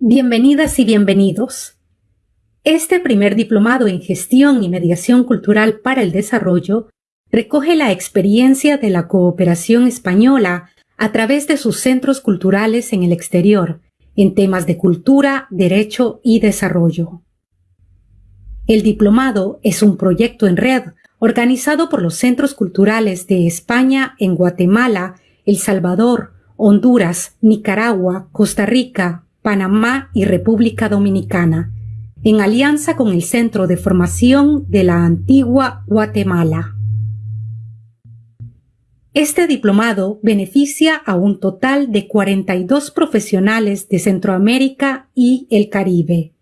Bienvenidas y bienvenidos. Este primer diplomado en gestión y mediación cultural para el desarrollo recoge la experiencia de la cooperación española a través de sus centros culturales en el exterior, en temas de cultura, derecho y desarrollo. El diplomado es un proyecto en red organizado por los centros culturales de España en Guatemala, El Salvador, Honduras, Nicaragua, Costa Rica, Panamá y República Dominicana, en alianza con el Centro de Formación de la Antigua Guatemala. Este diplomado beneficia a un total de 42 profesionales de Centroamérica y el Caribe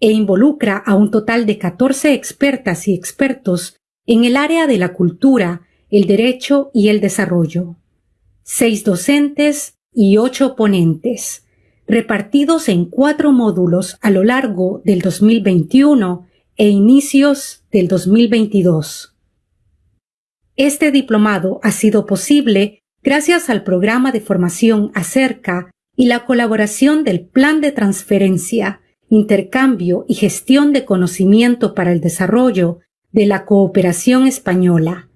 e involucra a un total de 14 expertas y expertos en el área de la cultura, el derecho y el desarrollo, seis docentes y ocho ponentes, repartidos en cuatro módulos a lo largo del 2021 e inicios del 2022. Este diplomado ha sido posible gracias al programa de formación acerca y la colaboración del Plan de Transferencia, Intercambio y Gestión de Conocimiento para el Desarrollo de la Cooperación Española,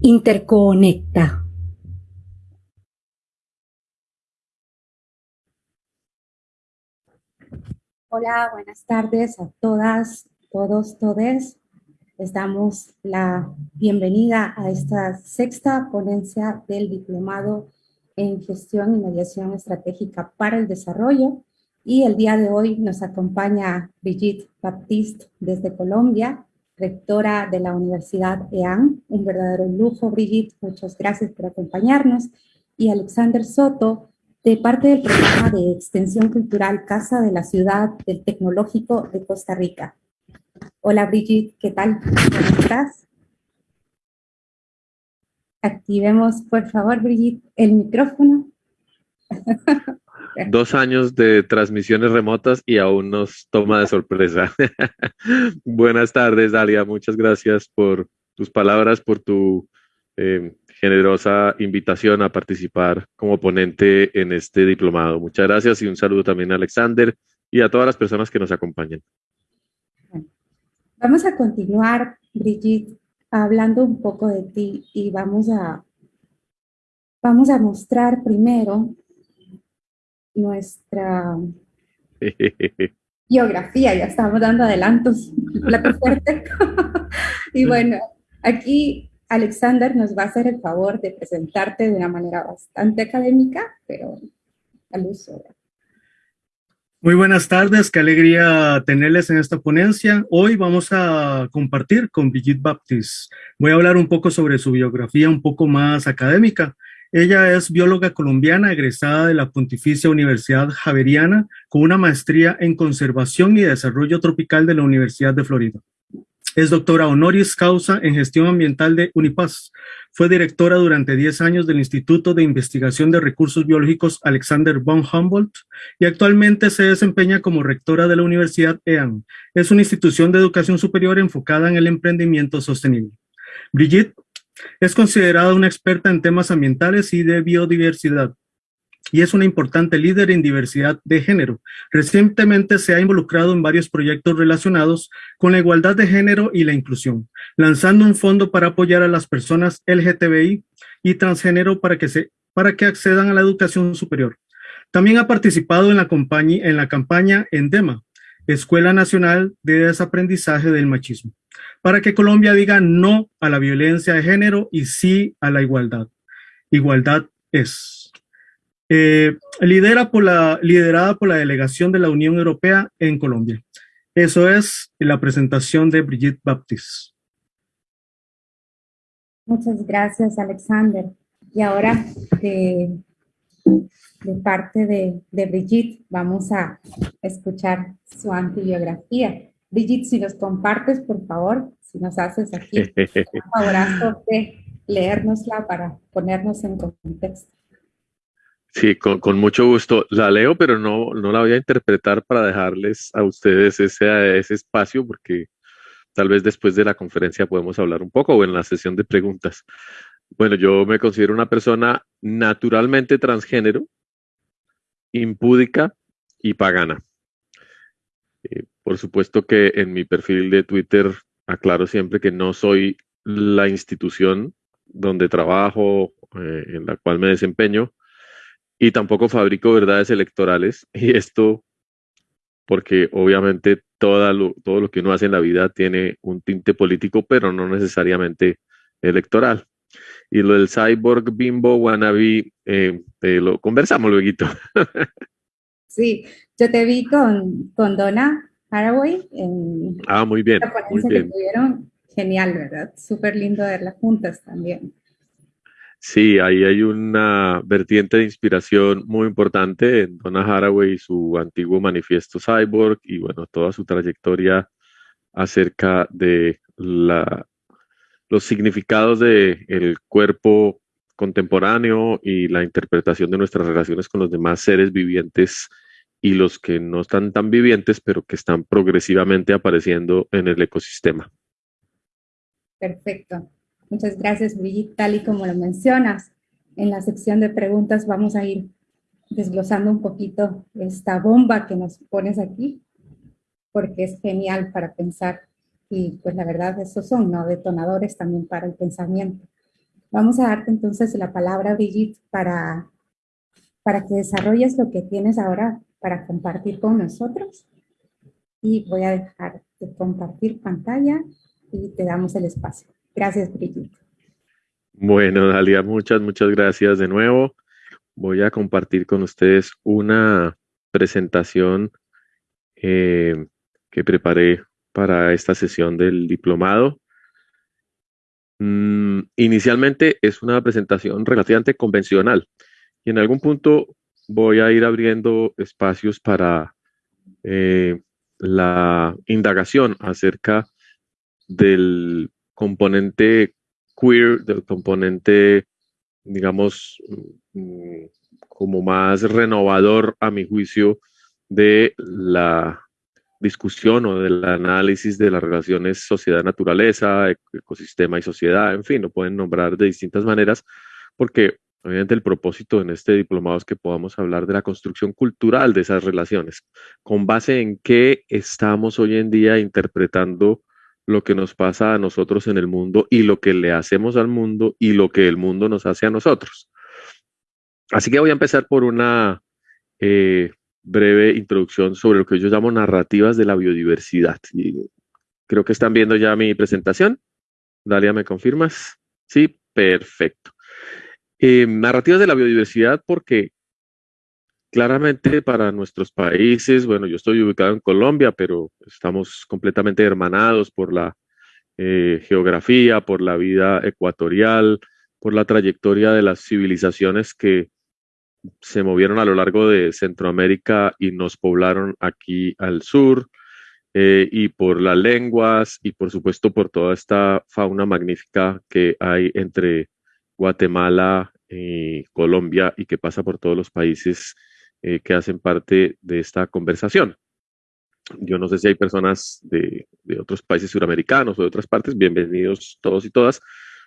Interconecta. Hola, buenas tardes a todas, todos, todes. Les damos la bienvenida a esta sexta ponencia del Diplomado en Gestión y Mediación Estratégica para el Desarrollo. Y el día de hoy nos acompaña Brigitte Baptiste desde Colombia, rectora de la Universidad EAN. Un verdadero lujo, Brigitte. Muchas gracias por acompañarnos. Y Alexander Soto, de parte del programa de extensión cultural Casa de la Ciudad del Tecnológico de Costa Rica. Hola Brigitte, ¿qué tal? ¿Cómo estás? Activemos, por favor, Brigitte, el micrófono. Dos años de transmisiones remotas y aún nos toma de sorpresa. Buenas tardes, Dalia. Muchas gracias por tus palabras, por tu eh, generosa invitación a participar como ponente en este diplomado. Muchas gracias y un saludo también a Alexander y a todas las personas que nos acompañan. Vamos a continuar, Brigitte, hablando un poco de ti y vamos a, vamos a mostrar primero nuestra biografía, ya estamos dando adelantos, plato fuerte. y bueno, aquí Alexander nos va a hacer el favor de presentarte de una manera bastante académica, pero al uso. Muy buenas tardes, qué alegría tenerles en esta ponencia. Hoy vamos a compartir con Brigitte Baptiste. Voy a hablar un poco sobre su biografía un poco más académica. Ella es bióloga colombiana egresada de la Pontificia Universidad Javeriana con una maestría en conservación y desarrollo tropical de la Universidad de Florida. Es doctora honoris causa en gestión ambiental de UNIPAS. Fue directora durante 10 años del Instituto de Investigación de Recursos Biológicos Alexander von Humboldt y actualmente se desempeña como rectora de la Universidad EAN. Es una institución de educación superior enfocada en el emprendimiento sostenible. Brigitte es considerada una experta en temas ambientales y de biodiversidad y es una importante líder en diversidad de género. Recientemente se ha involucrado en varios proyectos relacionados con la igualdad de género y la inclusión, lanzando un fondo para apoyar a las personas LGTBI y transgénero para que, se, para que accedan a la educación superior. También ha participado en la, en la campaña ENDEMA, Escuela Nacional de Desaprendizaje del Machismo, para que Colombia diga no a la violencia de género y sí a la igualdad. Igualdad es. Eh, lidera por la, liderada por la delegación de la Unión Europea en Colombia. Eso es la presentación de Brigitte Baptiste. Muchas gracias, Alexander. Y ahora, de, parte de, de, Brigitte, vamos a escuchar su antibiografía. Brigitte, si nos compartes, por favor, si nos haces aquí un favorazo de leérnosla para ponernos en contexto. Sí, con, mucho gusto. La leo, pero no, no la voy a interpretar para dejarles a ustedes ese, ese espacio, porque tal vez después de la conferencia podemos hablar un poco o en la sesión de preguntas. Bueno, yo me considero una persona naturalmente transgénero, impúdica y pagana. Eh, por supuesto que en mi perfil de Twitter aclaro siempre que no soy la institución donde trabajo, eh, en la cual me desempeño, y tampoco fabrico verdades electorales. Y esto porque obviamente todo todo lo que uno hace en la vida tiene un tinte político, pero no necesariamente electoral. Y lo del cyborg bimbo wannabe, eh, lo conversamos luego. sí, yo te vi con, con Donna Haraway en ah, muy bien, muy bien. que tuvieron. Genial, ¿verdad? Súper lindo verlas juntas también. Sí, ahí hay una vertiente de inspiración muy importante en Donna Haraway y su antiguo manifiesto Cyborg y bueno, toda su trayectoria acerca de la, los significados del el cuerpo contemporáneo y la interpretación de nuestras relaciones con los demás seres vivientes y los que no están tan vivientes, pero que están progresivamente apareciendo en el ecosistema. Perfecto. Muchas gracias, Brigitte. Tal y como lo mencionas, en la sección de preguntas vamos a ir desglosando un poquito esta bomba que nos pones aquí, porque es genial para pensar y pues la verdad esos son ¿no? detonadores también para el pensamiento. Vamos a darte entonces la palabra, Brigitte, para, para que desarrolles lo que tienes ahora para compartir con nosotros. Y voy a dejar de compartir pantalla y te damos el espacio. Gracias, Brigitte. Bueno, Dalia, muchas, muchas gracias de nuevo. Voy a compartir con ustedes una presentación eh, que preparé para esta sesión del diplomado. Mm, inicialmente es una presentación relativamente convencional y en algún punto voy a ir abriendo espacios para eh, la indagación acerca del componente queer, del componente, digamos, mm, como más renovador a mi juicio de la discusión o del análisis de las relaciones sociedad-naturaleza, ecosistema y sociedad, en fin, lo pueden nombrar de distintas maneras, porque obviamente el propósito en este diplomado es que podamos hablar de la construcción cultural de esas relaciones, con base en qué estamos hoy en día interpretando lo que nos pasa a nosotros en el mundo y lo que le hacemos al mundo y lo que el mundo nos hace a nosotros. Así que voy a empezar por una eh, breve introducción sobre lo que yo llamo narrativas de la biodiversidad. creo que están viendo ya mi presentación. Dalia, ¿me confirmas? Sí, perfecto. Eh, narrativas de la biodiversidad porque Claramente para nuestros países, bueno, yo estoy ubicado en Colombia, pero estamos completamente hermanados por la eh, geografía, por la vida ecuatorial, por la trayectoria de las civilizaciones que se movieron a lo largo de Centroamérica y nos poblaron aquí al sur, eh, y por las lenguas y por supuesto por toda esta fauna magnífica que hay entre Guatemala y Colombia y que pasa por todos los países eh, que hacen parte de esta conversación. Yo no sé si hay personas de, otros países suramericanos o de otras partes, bienvenidos todos y todas,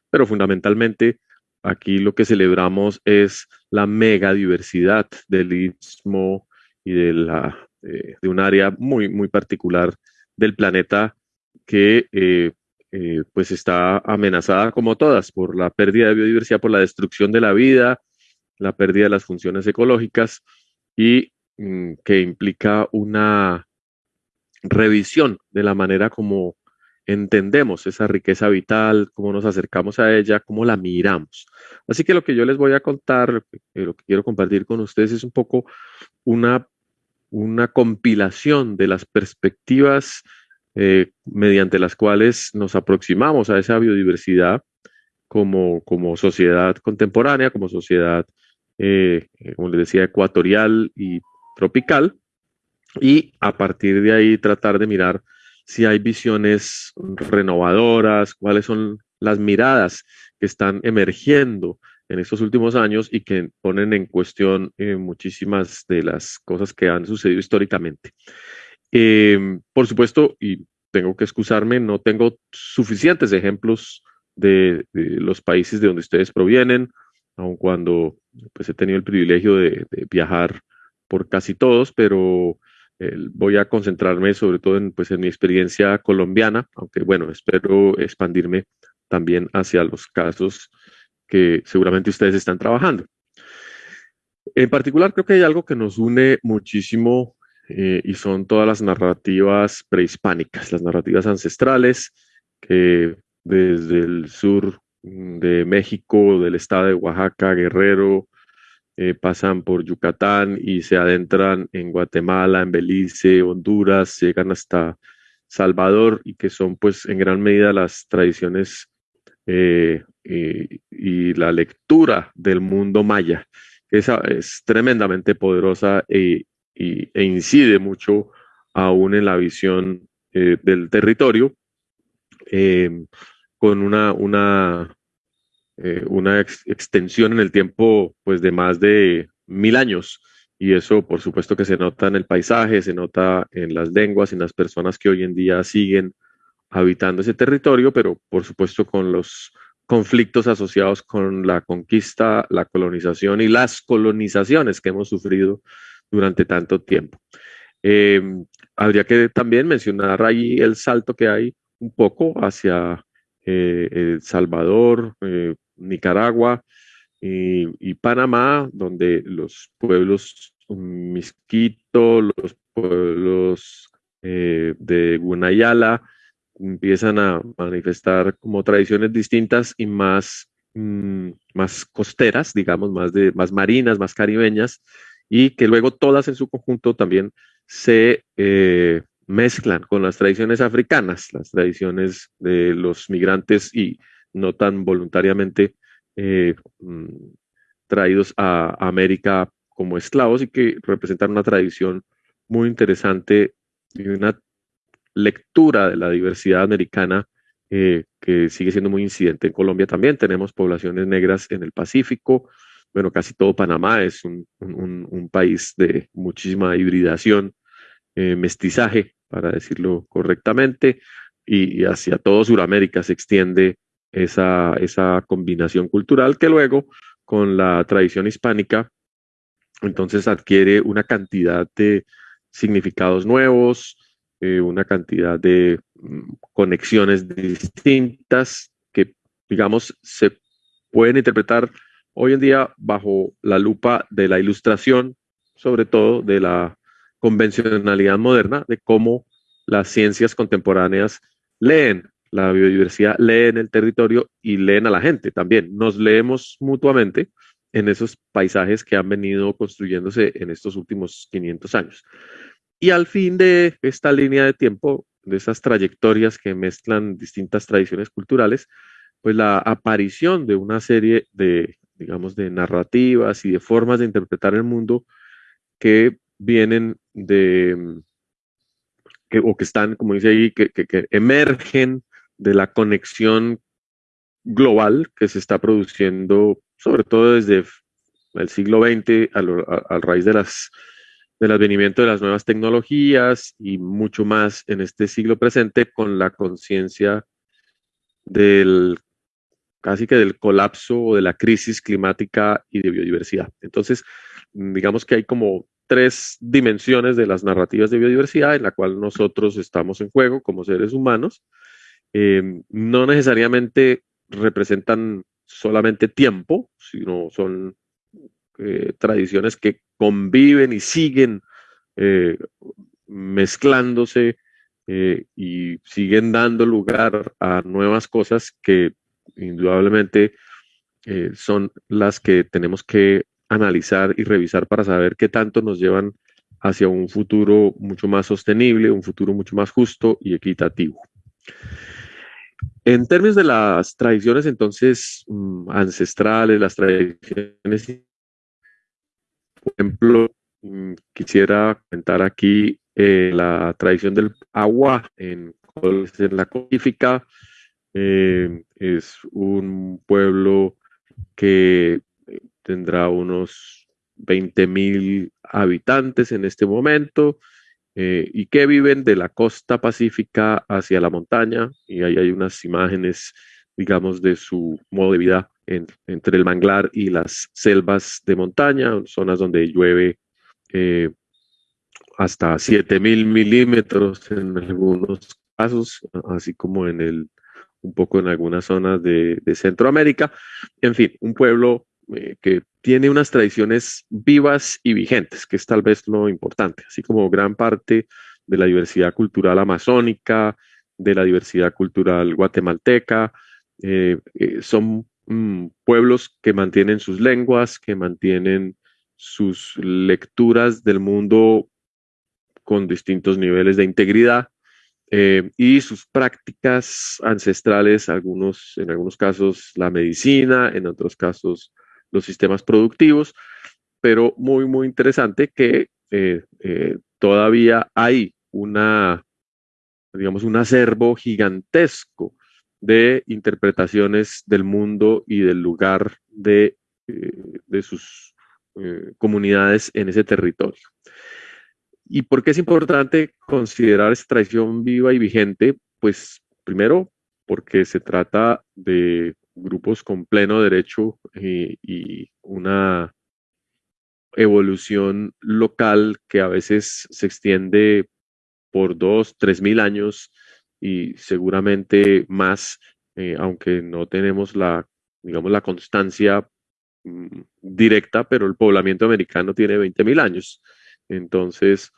pero fundamentalmente aquí lo que celebramos es la mega diversidad del istmo y de, la, eh, de un área muy, muy particular del planeta que eh, pues está amenazada como todas por la pérdida de biodiversidad, por la destrucción de la vida, la pérdida de las funciones ecológicas y mm, que implica una revisión de la manera como entendemos esa riqueza vital, cómo nos acercamos a ella, cómo la miramos. Así que lo que yo les voy a contar, lo que, eh, quiero compartir con ustedes es un poco una, una compilación de las perspectivas eh, mediante las cuales nos aproximamos a esa biodiversidad como, como sociedad contemporánea, como sociedad eh, eh, como les decía, ecuatorial y tropical, y a partir de ahí tratar de mirar si hay visiones renovadoras, cuáles son las miradas que están emergiendo en estos últimos años y que ponen en cuestión eh, muchísimas de las cosas que han sucedido históricamente. por supuesto, y tengo que excusarme, no tengo suficientes ejemplos de, los países de donde ustedes provienen, aun cuando pues he tenido el privilegio de, viajar por casi todos, pero voy a concentrarme sobre todo en, pues, en mi experiencia colombiana, aunque bueno, espero expandirme también hacia los casos que seguramente ustedes están trabajando. En particular, creo que hay algo que nos une muchísimo eh, y son todas las narrativas prehispánicas, las narrativas ancestrales que desde el sur de México, del estado de Oaxaca, Guerrero, eh, pasan por Yucatán y se adentran en Guatemala, en Belice, Honduras, llegan hasta Salvador y que son pues en gran medida las tradiciones eh, y, la lectura del mundo maya. Esa es tremendamente poderosa e, e incide mucho aún en la visión eh, del territorio con una, una eh, una extensión en el tiempo pues de más de mil años y eso por supuesto que se nota en el paisaje, se nota en las lenguas, en las personas que hoy en día siguen habitando ese territorio, pero por supuesto con los conflictos asociados con la conquista, la colonización y las colonizaciones que hemos sufrido durante tanto tiempo. Eh, habría que también mencionar ahí el salto que hay un poco hacia eh, El Salvador, Nicaragua y, Panamá, donde los pueblos Misquito, los pueblos eh, de Gunayala empiezan a manifestar como tradiciones distintas y más, mm, más costeras, digamos, más, de, más marinas, más caribeñas, y que luego todas en su conjunto también se eh, mezclan con las tradiciones africanas, las tradiciones de los migrantes y no tan voluntariamente eh, mm, traídos a, América como esclavos y que representan una tradición muy interesante y una lectura de la diversidad americana eh, que sigue siendo muy incidente en Colombia también. Tenemos poblaciones negras en el Pacífico. Bueno, casi todo Panamá es un, país de muchísima hibridación, eh, mestizaje, para decirlo correctamente, y, y hacia todo Sudamérica se extiende esa, esa combinación cultural que luego con la tradición hispánica entonces adquiere una cantidad de significados nuevos, eh, una cantidad de mm, conexiones distintas que, digamos, se pueden interpretar hoy en día bajo la lupa de la ilustración, sobre todo de la convencionalidad moderna, de cómo las ciencias contemporáneas leen la biodiversidad lee en el territorio y leen a la gente también. Nos leemos mutuamente en esos paisajes que han venido construyéndose en estos últimos 500 años. Y al fin de esta línea de tiempo, de esas trayectorias que mezclan distintas tradiciones culturales, pues la aparición de una serie de, digamos, de narrativas y de formas de interpretar el mundo que vienen de, que, o que están, como dice ahí, que, que emergen de la conexión global que se está produciendo, sobre todo desde el siglo XX, a, raíz de las, del advenimiento de las nuevas tecnologías y mucho más en este siglo presente con la conciencia del casi que del colapso o de la crisis climática y de biodiversidad. Entonces, digamos que hay como tres dimensiones de las narrativas de biodiversidad en la cual nosotros estamos en juego como seres humanos eh, no necesariamente representan solamente tiempo, sino son eh, tradiciones que conviven y siguen eh, mezclándose y siguen dando lugar a nuevas cosas que indudablemente son las que tenemos que analizar y revisar para saber qué tanto nos llevan hacia un futuro mucho más sostenible, un futuro mucho más justo y equitativo. En términos de las tradiciones, entonces, mm, ancestrales, las tradiciones, por ejemplo, mm, quisiera comentar aquí eh, la tradición del agua en, la codifica. Eh, es un pueblo que tendrá unos 20 mil habitantes en este momento eh, y que viven de la costa pacífica hacia la montaña. Y ahí hay unas imágenes, digamos, de su modo de vida entre el manglar y las selvas de montaña, zonas donde llueve hasta 7000 milímetros en algunos casos, así como en el, un poco en algunas zonas de, Centroamérica. En fin, un pueblo eh, que tiene unas tradiciones vivas y vigentes, que es tal vez lo importante, así como gran parte de la diversidad cultural amazónica, de la diversidad cultural guatemalteca, eh, eh, son mm, pueblos que mantienen sus lenguas, que mantienen sus lecturas del mundo con distintos niveles de integridad y sus prácticas ancestrales, algunos, en algunos casos la medicina, en otros casos los sistemas productivos, pero muy, muy interesante que eh, eh, todavía hay una, digamos, un acervo gigantesco de interpretaciones del mundo y del lugar de, de sus comunidades en ese territorio. ¿Y por qué es importante considerar esta tradición viva y vigente? Pues primero, porque se trata de grupos con pleno derecho y una evolución local que a veces se extiende por dos, tres mil años y seguramente más, eh, aunque no tenemos la, digamos, la constancia mm, directa, pero el poblamiento americano tiene 20 mil años. Entonces,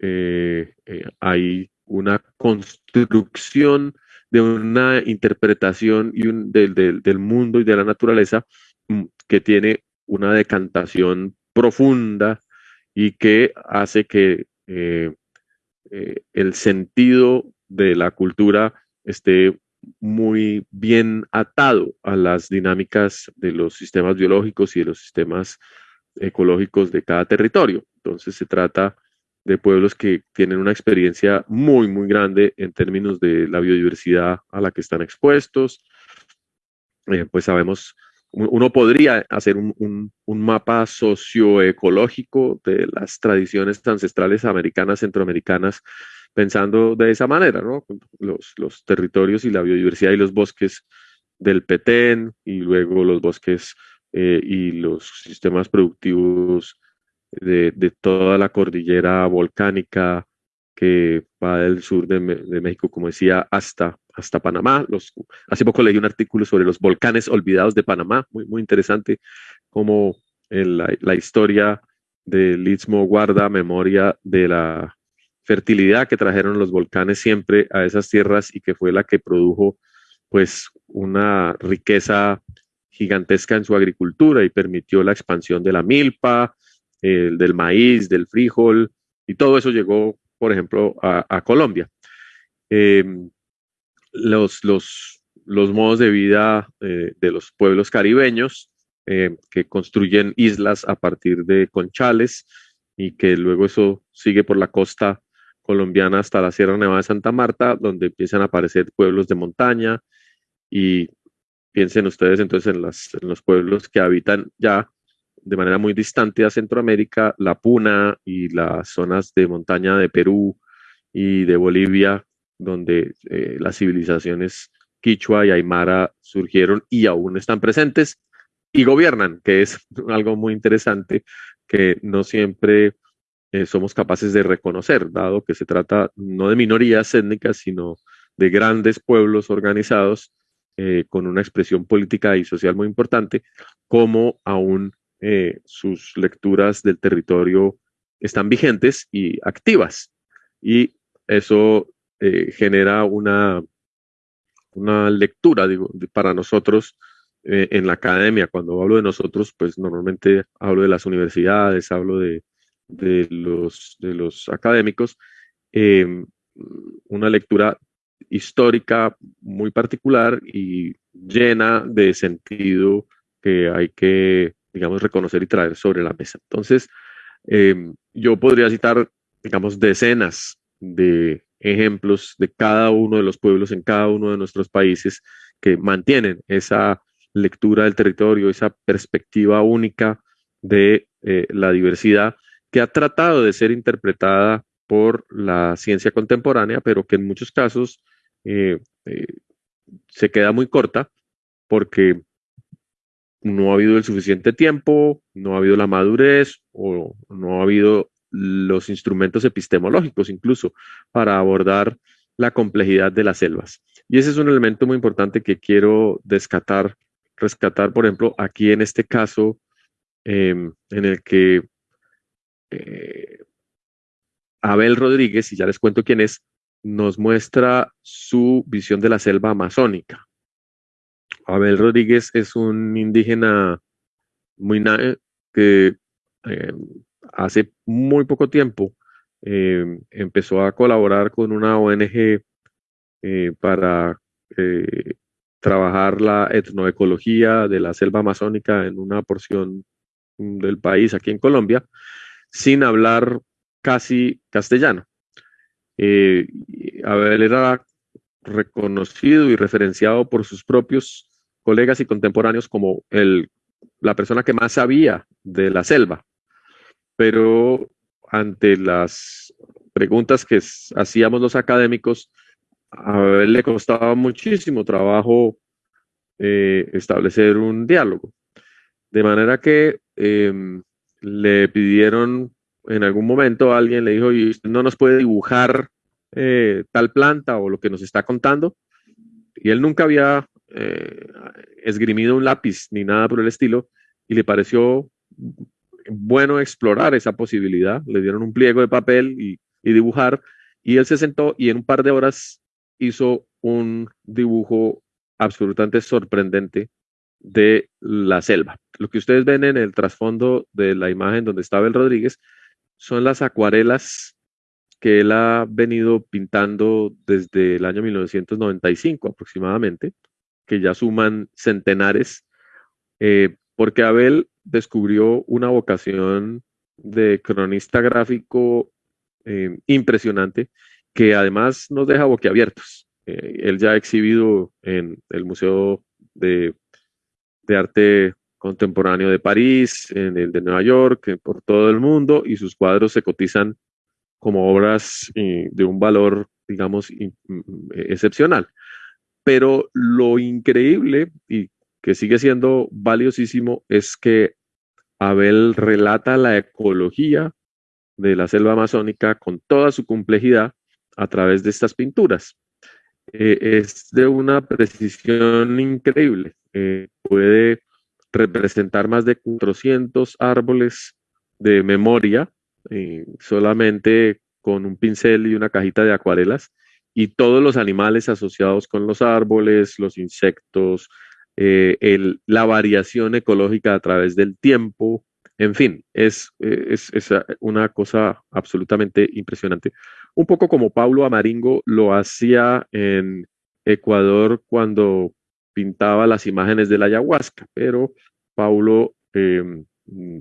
eh, eh, hay una construcción de una interpretación y un, del, mundo y de la naturaleza mm, que tiene una decantación profunda y que hace que eh, el sentido de la cultura esté muy bien atado a las dinámicas de los sistemas biológicos y de los sistemas ecológicos de cada territorio. Entonces se trata de pueblos que tienen una experiencia muy, muy grande en términos de la biodiversidad a la que están expuestos. Eh, pues sabemos, uno podría hacer un, un, mapa socioecológico de las tradiciones ancestrales americanas, centroamericanas, pensando de esa manera, ¿no? Los, los territorios y la biodiversidad y los bosques del Petén y luego los bosques eh, y los sistemas productivos de, toda la cordillera volcánica que va del sur de, México, como decía, hasta, hasta Panamá. Los, hace poco leí un artículo sobre los volcanes olvidados de Panamá, muy, muy interesante, como la, la historia del Istmo guarda memoria de la fertilidad que trajeron los volcanes siempre a esas tierras y que fue la que produjo pues una riqueza gigantesca en su agricultura y permitió la expansión de la milpa, del maíz, del frijol, y todo eso llegó, por ejemplo, a, Colombia. Em, los, los, los, modos de vida eh, de los pueblos caribeños em, que construyen islas a partir de conchales y que luego eso sigue por la costa colombiana hasta la Sierra Nevada de Santa Marta, donde empiezan a aparecer pueblos de montaña y piensen ustedes entonces en, las, en los pueblos que habitan ya de manera muy distante a Centroamérica, la Puna y las zonas de montaña de Perú y de Bolivia, donde eh, las civilizaciones quichua y aymara surgieron y aún están presentes y gobiernan, que es algo muy interesante que no siempre eh, somos capaces de reconocer, dado que se trata no de minorías étnicas, sino de grandes pueblos organizados eh, con una expresión política y social muy importante, como aún eh, sus lecturas del territorio están vigentes y activas. Y eso eh, genera una, una lectura, digo, para nosotros eh, en la academia. Cuando hablo de nosotros, pues normalmente hablo de las universidades, hablo de, de, los, de los académicos. Una lectura histórica muy particular y llena de sentido que hay que digamos, reconocer y traer sobre la mesa. Entonces, em, yo podría citar, digamos, decenas de ejemplos de cada uno de los pueblos en cada uno de nuestros países que mantienen esa lectura del territorio, esa perspectiva única de eh, la diversidad que ha tratado de ser interpretada por la ciencia contemporánea, pero que en muchos casos eh, eh, se queda muy corta porque no ha habido el suficiente tiempo, no ha habido la madurez o no ha habido los instrumentos epistemológicos incluso para abordar la complejidad de las selvas. Y ese es un elemento muy importante que quiero descatar, rescatar, por ejemplo, aquí en este caso em, en el que eh, Abel Rodríguez, y ya les cuento quién es, nos muestra su visión de la selva amazónica. Abel Rodríguez es un indígena muy que eh, hace muy poco tiempo eh, empezó a colaborar con una ONG eh, para trabajar la etnoecología de la selva amazónica en una porción del país aquí en Colombia, sin hablar casi castellano. Abel era reconocido y referenciado por sus propios colegas y contemporáneos como el, la persona que más sabía de la selva. Pero ante las preguntas que hacíamos los académicos, a él le costaba muchísimo trabajo eh, establecer un diálogo. De manera que em, le pidieron en algún momento, alguien le dijo, ¿y no nos puede dibujar eh, tal planta o lo que nos está contando? Y él nunca había eh, esgrimido un lápiz ni nada por el estilo y le pareció bueno explorar esa posibilidad. Le dieron un pliego de papel y, dibujar y él se sentó y en un par de horas hizo un dibujo absolutamente sorprendente de la selva. Lo que ustedes ven en el trasfondo de la imagen donde estaba el Rodríguez son las acuarelas que él ha venido pintando desde el año 1995 aproximadamente que ya suman centenares, eh, porque Abel descubrió una vocación de cronista gráfico eh, impresionante que además nos deja boquiabiertos. Eh, él ya ha exhibido en el Museo de, de, Arte Contemporáneo de París, en el de Nueva York, por todo el mundo, y sus cuadros se cotizan como obras de un valor, digamos, excepcional. Pero lo increíble y que sigue siendo valiosísimo es que Abel relata la ecología de la selva amazónica con toda su complejidad a través de estas pinturas. Eh, es de una precisión increíble. Eh, puede representar más de 400 árboles de memoria eh, solamente con un pincel y una cajita de acuarelas y todos los animales asociados con los árboles, los insectos, eh, la variación ecológica a través del tiempo, en fin, es, es, una cosa absolutamente impresionante. Un poco como Paulo Amaringo lo hacía en Ecuador cuando pintaba las imágenes de la ayahuasca, pero Paulo, em,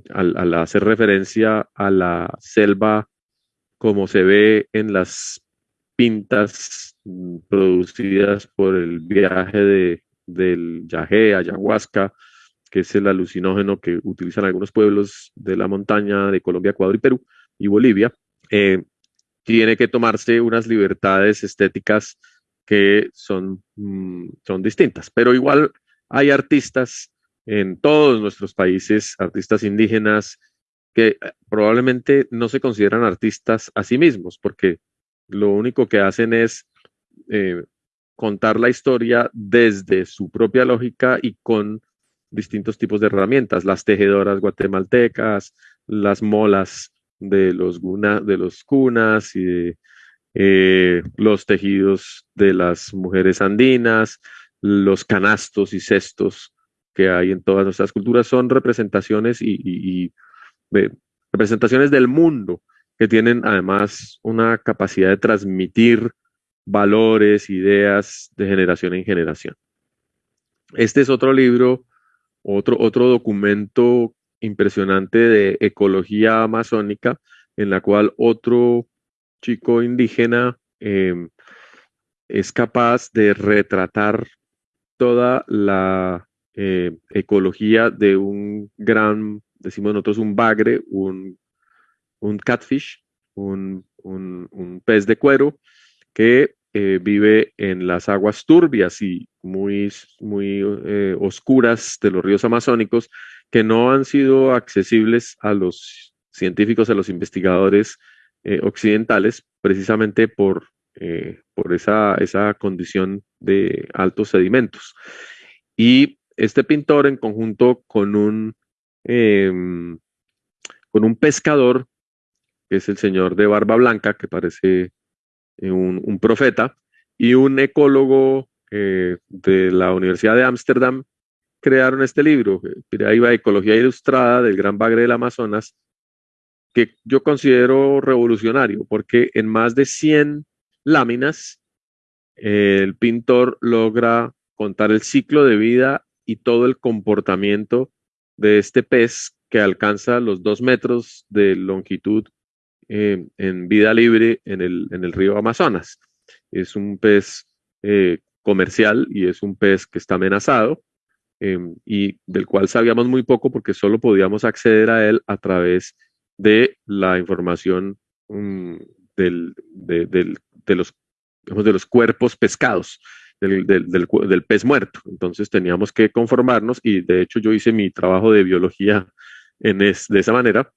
al hacer referencia a la selva como se ve en las pintas mm, producidas por el viaje de, del yagé, ayahuasca, que es el alucinógeno que utilizan algunos pueblos de la montaña de Colombia, Ecuador y Perú y Bolivia, eh, tiene que tomarse unas libertades estéticas que son, mm, son distintas. Pero igual hay artistas en todos nuestros países, artistas indígenas, que eh, probablemente no se consideran artistas a sí mismos, porque lo único que hacen es eh, contar la historia desde su propia lógica y con distintos tipos de herramientas, las tejedoras guatemaltecas, las molas de los, de los cunas y eh, los tejidos de las mujeres andinas, los canastos y cestos que hay en todas nuestras culturas son representaciones y, representaciones del mundo que tienen además una capacidad de transmitir valores, ideas de generación en generación. Este es otro libro, otro, otro documento impresionante de ecología amazónica, en la cual otro chico indígena em, es capaz de retratar toda la eh, ecología de un gran, decimos nosotros, un bagre, un un catfish, un, pez de cuero que eh, vive en las aguas turbias y muy, muy eh, oscuras de los ríos amazónicos que no han sido accesibles a los científicos, a los investigadores eh, occidentales, precisamente por, por esa, esa condición de altos sedimentos. Y este pintor, en conjunto con un, em, con un pescador, que es el señor de Barba Blanca, que parece un, un profeta, y un ecólogo de la Universidad de Ámsterdam, crearon este libro, ahí va Ecología Ilustrada del Gran Bagre del Amazonas, que yo considero revolucionario, porque en más de 100 láminas, el pintor logra contar el ciclo de vida y todo el comportamiento de este pez que alcanza los dos metros de longitud eh, en vida libre en el, en el, río Amazonas. Es un pez eh, comercial y es un pez que está amenazado em, y del cual sabíamos muy poco porque solo podíamos acceder a él a través de la información mm, del, de, los, de los cuerpos pescados, del, del, pez muerto. Entonces teníamos que conformarnos y de hecho yo hice mi trabajo de biología en de esa manera,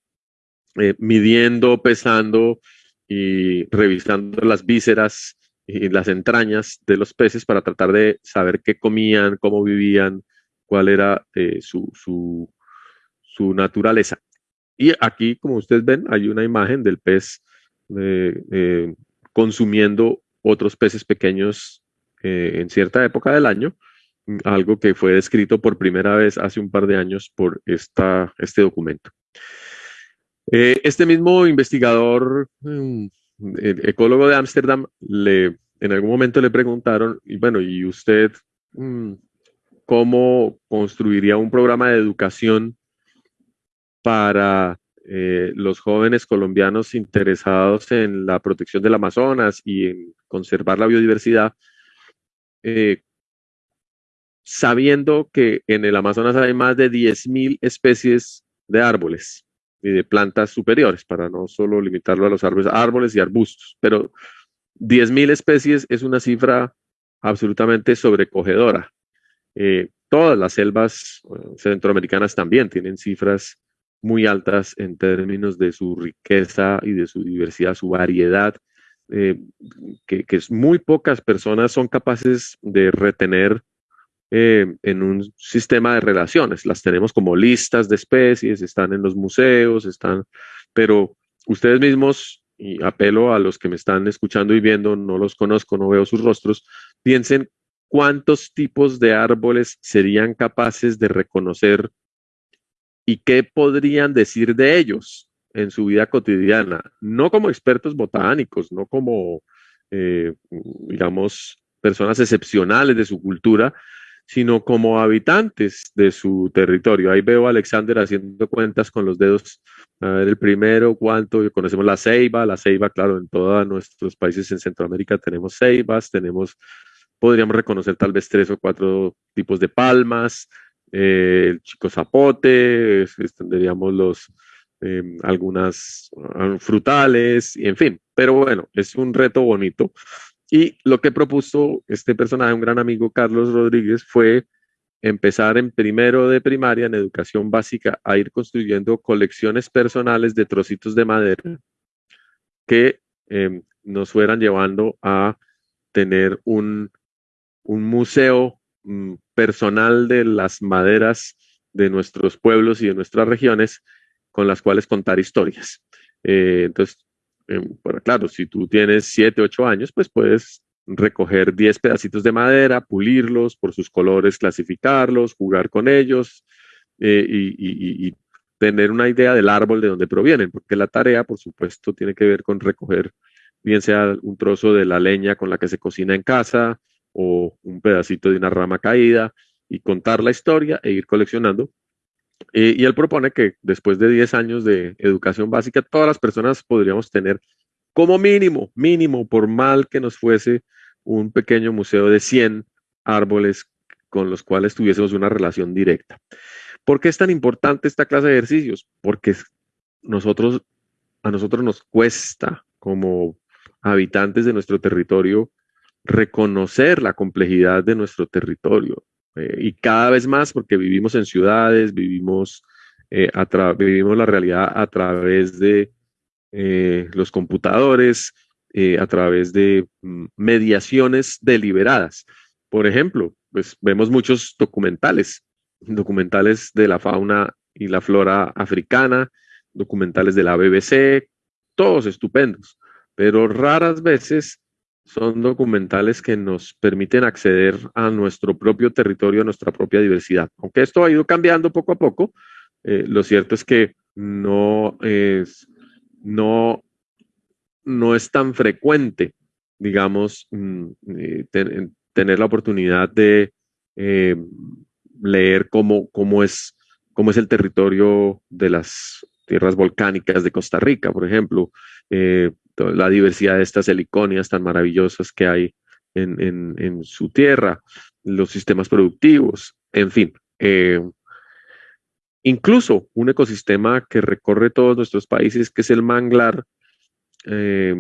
eh, midiendo, pesando y revisando las vísceras y las entrañas de los peces para tratar de saber qué comían, cómo vivían, cuál era eh, su, naturaleza. Y aquí, como ustedes ven, hay una imagen del pez eh, consumiendo otros peces pequeños en cierta época del año, algo que fue descrito por primera vez hace un par de años por este documento. Este mismo investigador, mm, ecólogo de Ámsterdam, le, en algún momento le preguntaron, y bueno, ¿y usted mm, cómo construiría un programa de educación para eh, los jóvenes colombianos interesados en la protección del Amazonas y en conservar la biodiversidad, eh, sabiendo que en el Amazonas hay más de 10.000 especies de árboles y de plantas superiores, para no solo limitarlo a los árboles, árboles y arbustos, pero 10.000 especies es una cifra absolutamente sobrecogedora. Eh, todas las selvas centroamericanas también tienen cifras muy altas en términos de su riqueza y de su diversidad, su variedad, eh, que, muy pocas personas son capaces de retener eh, en un sistema de relaciones. Las tenemos como listas de especies, están en los museos, están, pero ustedes mismos, y apelo a los que me están escuchando y viendo, no los conozco, no veo sus rostros, piensen cuántos tipos de árboles serían capaces de reconocer y qué podrían decir de ellos en su vida cotidiana, no como expertos botánicos, no como, eh, digamos, personas excepcionales de su cultura, sino como habitantes de su territorio. Ahí veo a Alexander haciendo cuentas con los dedos. A ver, el primero, cuánto, conocemos la ceiba, la ceiba, claro, en todos nuestros países en Centroamérica tenemos ceibas, tenemos, podríamos reconocer tal vez tres o cuatro tipos de palmas, eh, el chico zapote, tendríamos los, em, algunas ah, frutales, y en fin, pero bueno, es un reto bonito. Y lo que propuso este personaje, un gran amigo, Carlos Rodríguez, fue empezar en primero de primaria, en educación básica, a ir construyendo colecciones personales de trocitos de madera que em, nos fueran llevando a tener un, museo mm, personal de las maderas de nuestros pueblos y de nuestras regiones con las cuales contar historias. Eh, entonces, bueno, claro, si tú tienes 7, 8 años, pues puedes recoger 10 pedacitos de madera, pulirlos por sus colores, clasificarlos, jugar con ellos eh, y, y, tener una idea del árbol de donde provienen, porque la tarea, por supuesto, tiene que ver con recoger, bien sea un trozo de la leña con la que se cocina en casa, o un pedacito de una rama caída y contar la historia e ir coleccionando. Eh, y él propone que después de 10 años de educación básica, todas las personas podríamos tener como mínimo, mínimo, por mal que nos fuese, un pequeño museo de 100 árboles con los cuales tuviésemos una relación directa. ¿Por qué es tan importante esta clase de ejercicios? Porque a nosotros nos cuesta como habitantes de nuestro territorio reconocer la complejidad de nuestro territorio. Eh, y cada vez más porque vivimos en ciudades, vivimos eh, vivimos la realidad a través de eh, los computadores, a través de mm, mediaciones deliberadas. Por ejemplo, pues vemos muchos documentales, documentales de la fauna y la flora africana, documentales de la BBC, todos estupendos, pero raras veces son documentales que nos permiten acceder a nuestro propio territorio, a nuestra propia diversidad. Aunque esto ha ido cambiando poco a poco, eh, lo cierto es que no es, no, no es tan frecuente, digamos, mm, eh, tener la oportunidad de eh, leer cómo, cómo, es, cómo es el territorio de las tierras volcánicas de Costa Rica, por ejemplo, la diversidad de estas heliconias tan maravillosas que hay en, su tierra, los sistemas productivos, en fin. Eh, incluso un ecosistema que recorre todos nuestros países, que es el manglar, eh,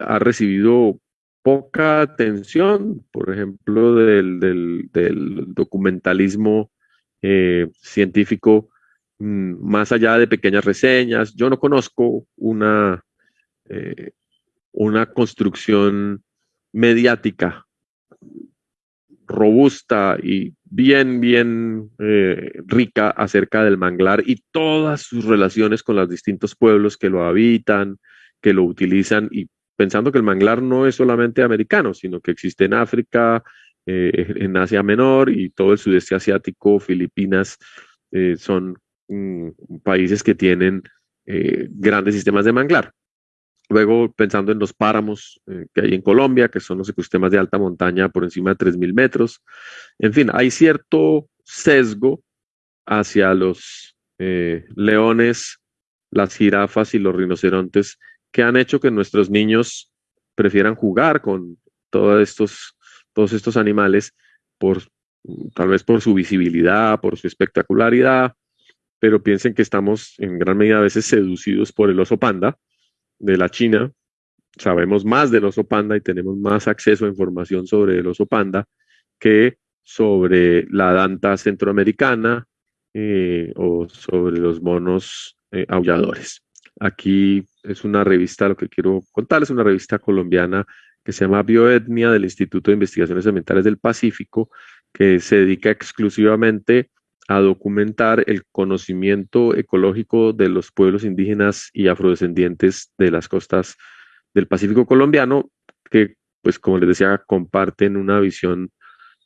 ha recibido poca atención, por ejemplo, del, documentalismo eh, científico, mm, más allá de pequeñas reseñas. Yo no conozco una eh, una construcción mediática robusta y bien, bien eh, rica acerca del manglar y todas sus relaciones con los distintos pueblos que lo habitan, que lo utilizan y pensando que el manglar no es solamente americano, sino que existe en África, eh, en Asia Menor y todo el sudeste asiático, Filipinas, son mm, países que tienen grandes sistemas de manglar. Luego, pensando en los páramos eh, que hay en Colombia, que son los ecosistemas de alta montaña por encima de 3.000 metros. En fin, hay cierto sesgo hacia los eh, leones, las jirafas y los rinocerontes que han hecho que nuestros niños prefieran jugar con todos estos, todos estos animales por tal vez por su visibilidad, por su espectacularidad, pero piensen que estamos en gran medida a veces seducidos por el oso panda, de la China, sabemos más del oso panda y tenemos más acceso a información sobre el oso panda que sobre la danta centroamericana eh, o sobre los monos eh, aulladores. Aquí es una revista, lo que quiero contarles, una revista colombiana que se llama Bioetnia del Instituto de Investigaciones Ambientales del Pacífico, que se dedica exclusivamente a documentar el conocimiento ecológico de los pueblos indígenas y afrodescendientes de las costas del Pacífico colombiano, que, pues, como les decía, comparten una visión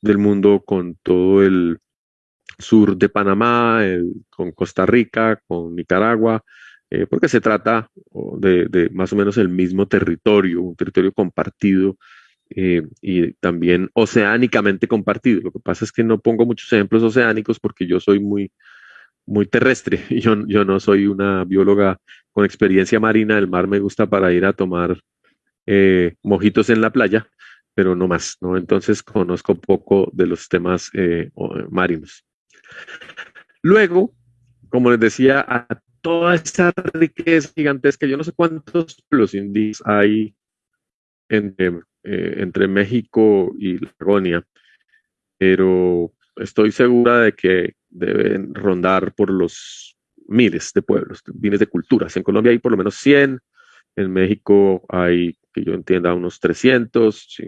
del mundo con todo el sur de Panamá, con Costa Rica, con Nicaragua, eh, porque se trata de, de, más o menos el mismo territorio, un territorio compartido eh, y también oceánicamente compartido. Lo que pasa es que no pongo muchos ejemplos oceánicos porque yo soy muy, muy terrestre. Yo, yo no soy una bióloga con experiencia marina. El mar me gusta para ir a tomar eh, mojitos en la playa, pero no más. ¿no? Entonces conozco poco de los temas eh, marinos. Luego, como les decía, a toda esta riqueza gigantesca, yo no sé cuántos pueblos indígenas hay en, eh, entre México y Lagonia, pero estoy segura de que deben rondar por los miles de pueblos, miles de culturas. En Colombia hay por lo menos 100, en México hay, que yo entienda, unos 300,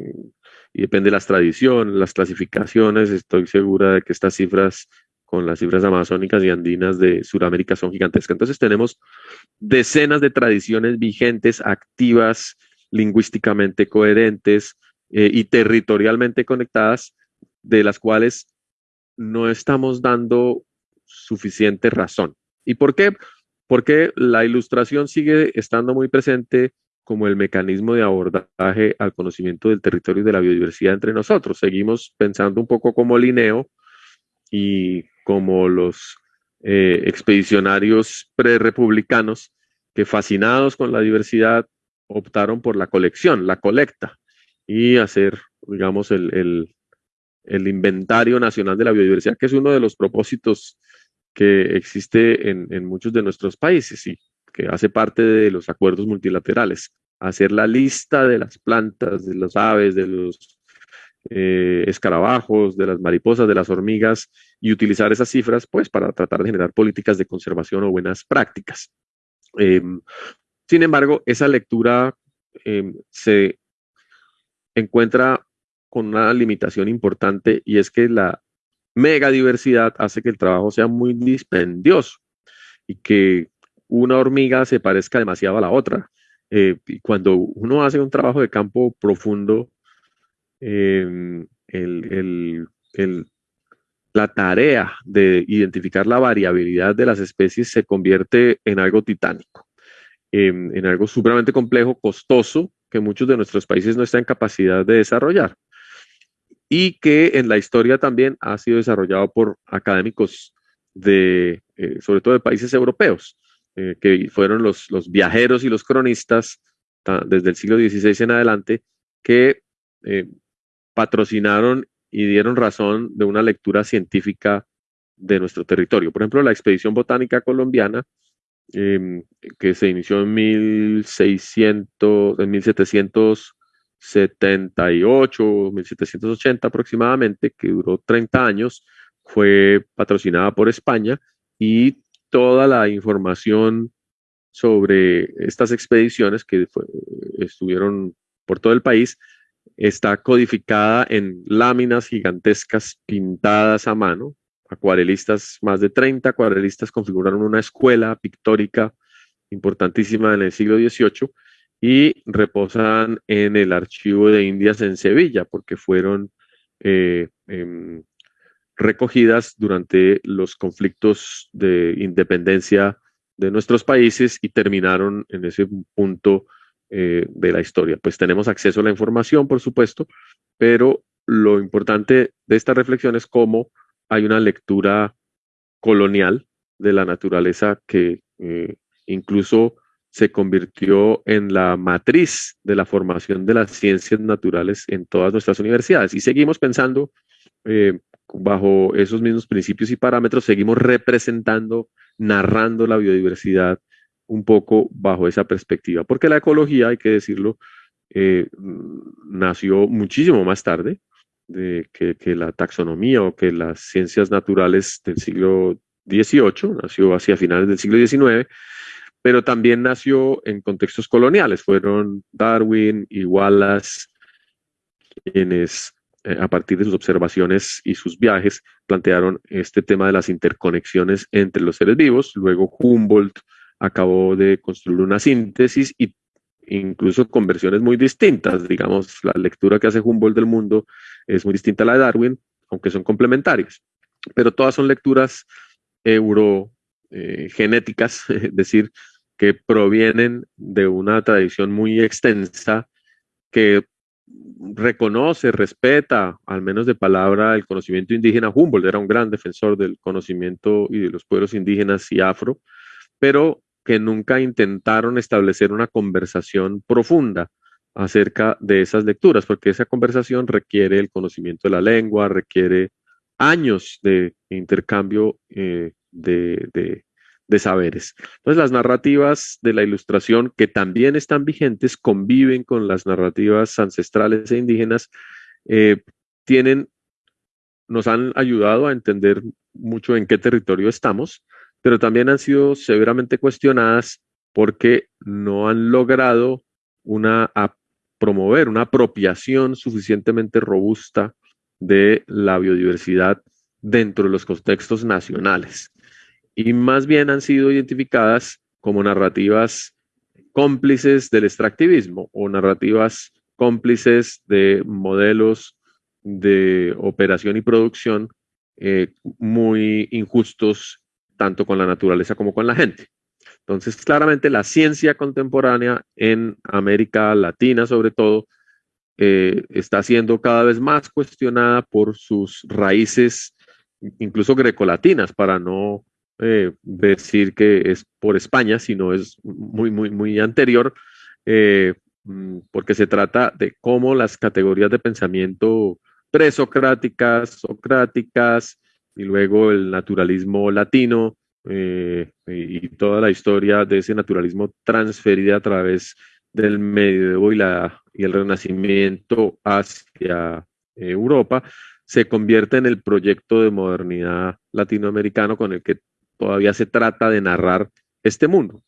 y depende de las tradiciones, las clasificaciones, estoy segura de que estas cifras con las cifras amazónicas y andinas de Sudamérica son gigantescas. Entonces tenemos decenas de tradiciones vigentes, activas, lingüísticamente coherentes eh, y territorialmente conectadas, de las cuales no estamos dando suficiente razón. ¿Y por qué? Porque la ilustración sigue estando muy presente como el mecanismo de abordaje al conocimiento del territorio y de la biodiversidad entre nosotros. Seguimos pensando un poco como Linneo y como los eh, expedicionarios prerepublicanos que fascinados con la diversidad optaron por la colección, la colecta, y hacer, digamos, el, inventario nacional de la biodiversidad, que es uno de los propósitos que existe en, muchos de nuestros países y que hace parte de los acuerdos multilaterales. Hacer la lista de las plantas, de las aves, de los eh, escarabajos, de las mariposas, de las hormigas y utilizar esas cifras pues para tratar de generar políticas de conservación o buenas prácticas. Em, sin embargo, esa lectura em, se encuentra con una limitación importante y es que la megadiversidad hace que el trabajo sea muy dispendioso y que una hormiga se parezca demasiado a la otra. Eh, y cuando uno hace un trabajo de campo profundo, Em, la tarea de identificar la variabilidad de las especies se convierte en algo titánico, em, en, algo supremamente complejo, costoso, que muchos de nuestros países no están en capacidad de desarrollar y que en la historia también ha sido desarrollado por académicos de, eh, sobre todo de países europeos, eh, que fueron los, viajeros y los cronistas desde el siglo XVI en adelante, que eh, patrocinaron y dieron razón de una lectura científica de nuestro territorio. Por ejemplo, la expedición botánica colombiana, em, que se inició en 1600, en 1778, 1780 aproximadamente, que duró 30 años, fue patrocinada por España y toda la información sobre estas expediciones que estuvieron por todo el país está codificada en láminas gigantescas pintadas a mano. Acuarelistas, más de 30 acuarelistas configuraron una escuela pictórica importantísima en el siglo XVIII y reposan en el Archivo de Indias en Sevilla porque fueron eh, em, recogidas durante los conflictos de independencia de nuestros países y terminaron en ese punto eh, de la historia. Pues tenemos acceso a la información, por supuesto, pero lo importante de esta reflexión es cómo hay una lectura colonial de la naturaleza que eh, incluso se convirtió en la matriz de la formación de las ciencias naturales en todas nuestras universidades. Y seguimos pensando eh, bajo esos mismos principios y parámetros, seguimos representando, narrando la biodiversidad un poco bajo esa perspectiva, porque la ecología, hay que decirlo, eh, nació muchísimo más tarde de que, la taxonomía o que las ciencias naturales del siglo XVIII, nació hacia finales del siglo XIX, pero también nació en contextos coloniales. Fueron Darwin y Wallace quienes, eh, a partir de sus observaciones y sus viajes, plantearon este tema de las interconexiones entre los seres vivos. Luego Humboldt acabó de construir una síntesis y incluso con versiones muy distintas. Digamos, la lectura que hace Humboldt del mundo es muy distinta a la de Darwin, aunque son complementarias. Pero todas son lecturas eurogenéticas, eh, es decir, que provienen de una tradición muy extensa que reconoce, respeta, al menos de palabra, el conocimiento indígena. Humboldt era un gran defensor del conocimiento y de los pueblos indígenas y afro, pero que nunca intentaron establecer una conversación profunda acerca de esas lecturas, porque esa conversación requiere el conocimiento de la lengua, requiere años de intercambio eh, de, saberes. Entonces, las narrativas de la ilustración, que también están vigentes, conviven con las narrativas ancestrales e indígenas, eh, tienen, nos han ayudado a entender mucho en qué territorio estamos, pero también han sido severamente cuestionadas porque no han logrado una, promover una apropiación suficientemente robusta de la biodiversidad dentro de los contextos nacionales. Y más bien han sido identificadas como narrativas cómplices del extractivismo o narrativas cómplices de modelos de operación y producción eh, muy injustos tanto con la naturaleza como con la gente. Entonces, claramente la ciencia contemporánea en América Latina, sobre todo, eh, está siendo cada vez más cuestionada por sus raíces, incluso grecolatinas, para no eh, decir que es por España, sino es muy, muy, muy anterior, eh, mm, porque se trata de cómo las categorías de pensamiento presocráticas, socráticas, y luego el naturalismo latino eh, y toda la historia de ese naturalismo transferida a través del medievo y, y el renacimiento hacia Europa, se convierte en el proyecto de modernidad latinoamericano con el que todavía se trata de narrar este mundo.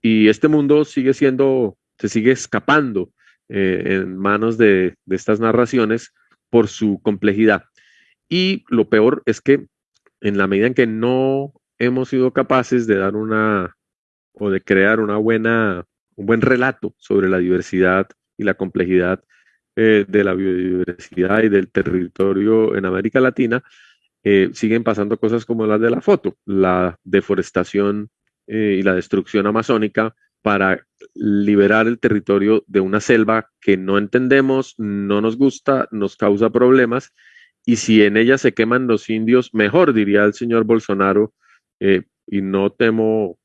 Y este mundo sigue siendo, se sigue escapando eh, en manos de, de estas narraciones por su complejidad. Y lo peor es que en la medida en que no hemos sido capaces de dar una o de crear una buena, un buen relato sobre la diversidad y la complejidad eh, de la biodiversidad y del territorio en América Latina, eh, siguen pasando cosas como las de la foto, la deforestación eh, y la destrucción amazónica para liberar el territorio de una selva que no entendemos, no nos gusta, nos causa problemas, y si en ella se queman los indios, mejor, diría el señor Bolsonaro, y no temo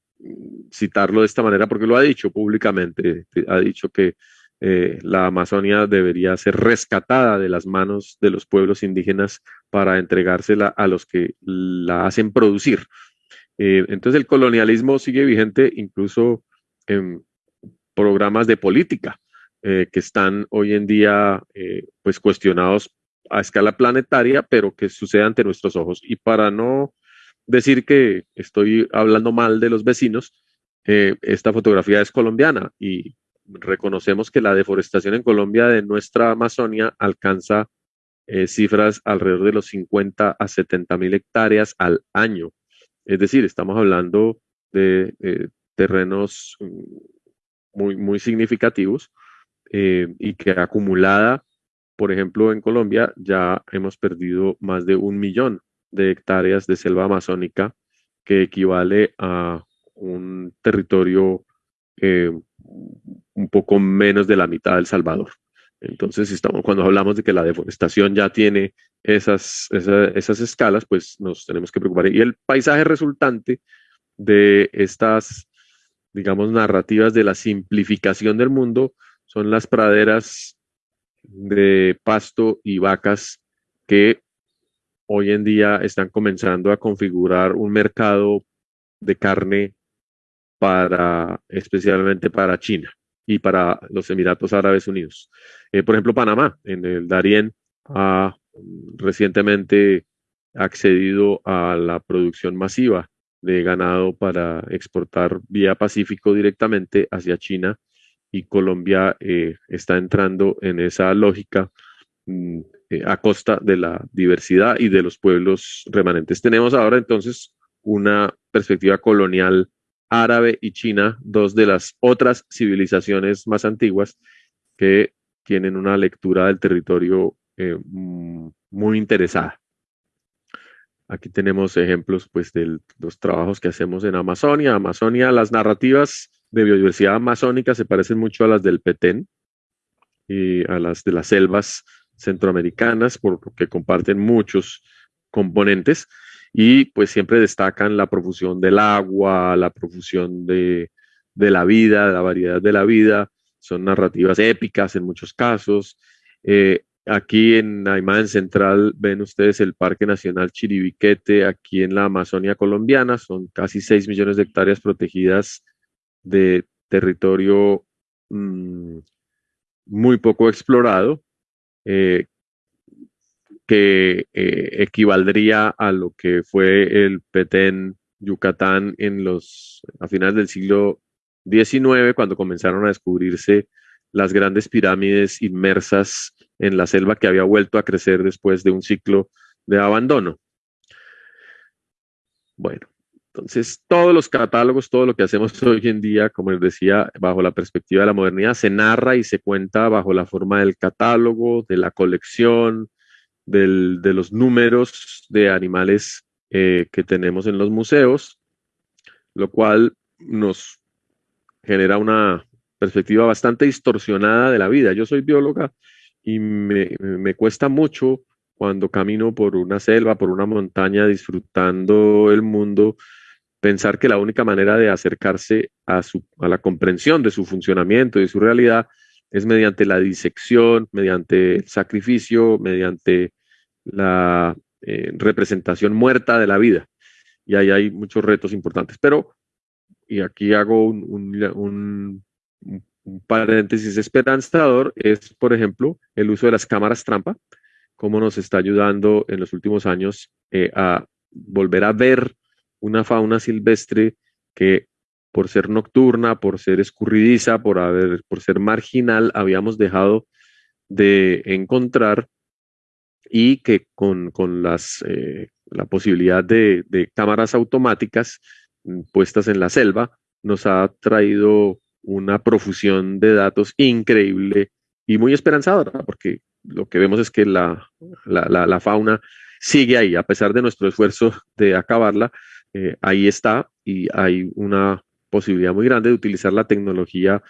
citarlo de esta manera porque lo ha dicho públicamente, ha dicho que eh, la Amazonia debería ser rescatada de las manos de los pueblos indígenas para entregársela a los que la hacen producir. Eh, entonces el colonialismo sigue vigente incluso en programas de política eh, que están hoy en día pues cuestionados a escala planetaria, pero que sucede ante nuestros ojos. Y para no decir que estoy hablando mal de los vecinos, esta fotografía es colombiana y reconocemos que la deforestación en Colombia de nuestra Amazonia alcanza eh, cifras alrededor de los 50 a 70 mil hectáreas al año. Es decir, estamos hablando de eh, terrenos mm, muy, muy significativos eh, y que acumulada, por ejemplo, en Colombia ya hemos perdido más de un millón de hectáreas de selva amazónica, que equivale a un territorio un poco menos de la mitad del Salvador. Entonces, estamos, cuando hablamos de que la deforestación ya tiene esas, esas, escalas, pues nos tenemos que preocupar. Y el paisaje resultante de estas, digamos, narrativas de la simplificación del mundo son las praderas de pasto y vacas que hoy en día están comenzando a configurar un mercado de carne para, especialmente para China y para los Emiratos Árabes Unidos. Eh, por ejemplo, Panamá, en el Darién, ha recientemente accedido a la producción masiva de ganado para exportar vía Pacífico directamente hacia China y Colombia eh, está entrando en esa lógica mm, eh, a costa de la diversidad y de los pueblos remanentes. Tenemos ahora entonces una perspectiva colonial árabe y China, dos de las otras civilizaciones más antiguas que tienen una lectura del territorio eh, mm, muy interesada. Aquí tenemos ejemplos pues, de los trabajos que hacemos en Amazonia. Amazonia, las narrativas de biodiversidad amazónica se parecen mucho a las del Petén y a las de las selvas centroamericanas, porque comparten muchos componentes. Y pues siempre destacan la profusión del agua, la profusión de, la vida, la variedad de la vida, son narrativas épicas en muchos casos. Eh, aquí en la imagen central ven ustedes el Parque Nacional Chiribiquete, aquí en la Amazonia colombiana, son casi 6 millones de hectáreas protegidas de territorio mm, muy poco explorado, eh, que eh, equivaldría a lo que fue el Petén Yucatán en los, a finales del siglo XIX, cuando comenzaron a descubrirse las grandes pirámides inmersas en la selva que había vuelto a crecer después de un ciclo de abandono. Bueno, entonces todos los catálogos, todo lo que hacemos hoy en día, como les decía, bajo la perspectiva de la modernidad, se narra y se cuenta bajo la forma del catálogo, de la colección, de los números de animales eh, que tenemos en los museos, lo cual nos genera una perspectiva bastante distorsionada de la vida. Yo soy bióloga y me, me cuesta mucho cuando camino por una selva, por una montaña, disfrutando el mundo, pensar que la única manera de acercarse a, su, a la comprensión de su funcionamiento, de su realidad, es mediante la disección, mediante el sacrificio, mediante la eh, representación muerta de la vida. Y ahí hay muchos retos importantes. Pero, y aquí hago un, paréntesis esperanzador, es, por ejemplo, el uso de las cámaras trampa cómo nos está ayudando en los últimos años eh, a volver a ver una fauna silvestre que por ser nocturna, por ser escurridiza, por, haber, por ser marginal, habíamos dejado de encontrar y que con, las, eh, la posibilidad de, cámaras automáticas mm, puestas en la selva nos ha traído una profusión de datos increíble y muy esperanzadora, porque lo que vemos es que la, la, fauna sigue ahí, a pesar de nuestro esfuerzo de acabarla, eh, ahí está y hay una posibilidad muy grande de utilizar la tecnología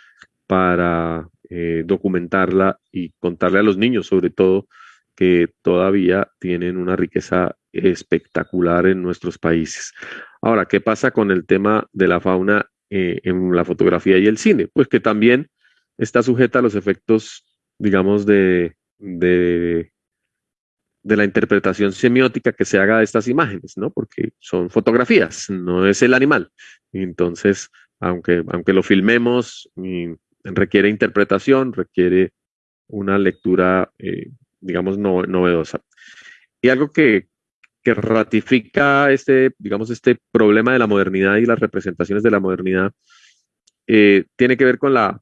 para eh, documentarla y contarle a los niños, sobre todo, que todavía tienen una riqueza espectacular en nuestros países. Ahora, ¿qué pasa con el tema de la fauna eh, en la fotografía y el cine? Pues que también está sujeta a los efectos, digamos, de, de, de la interpretación semiótica que se haga de estas imágenes, ¿no? Porque son fotografías, no es el animal. Entonces, aunque, aunque lo filmemos, requiere interpretación, requiere una lectura, eh, digamos, novedosa. Y algo que, que ratifica este, digamos, este problema de la modernidad y las representaciones de la modernidad, eh, tiene que ver con la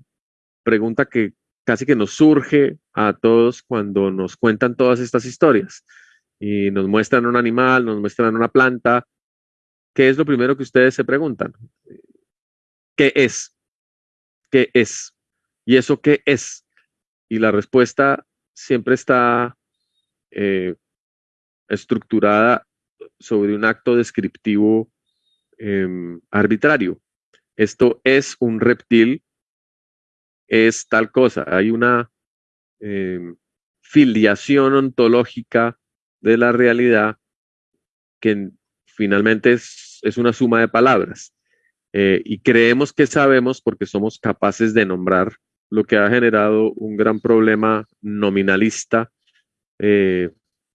pregunta que casi que nos surge a todos cuando nos cuentan todas estas historias y nos muestran un animal, nos muestran una planta. ¿Qué es lo primero que ustedes se preguntan? ¿Qué es? ¿Qué es? ¿Y eso qué es? Y la respuesta siempre está eh, estructurada sobre un acto descriptivo em, arbitrario. Esto es un reptil es tal cosa. Hay una em, filiación ontológica de la realidad que finalmente es, una suma de palabras. Eh, y creemos que sabemos porque somos capaces de nombrar lo que ha generado un gran problema nominalista eh,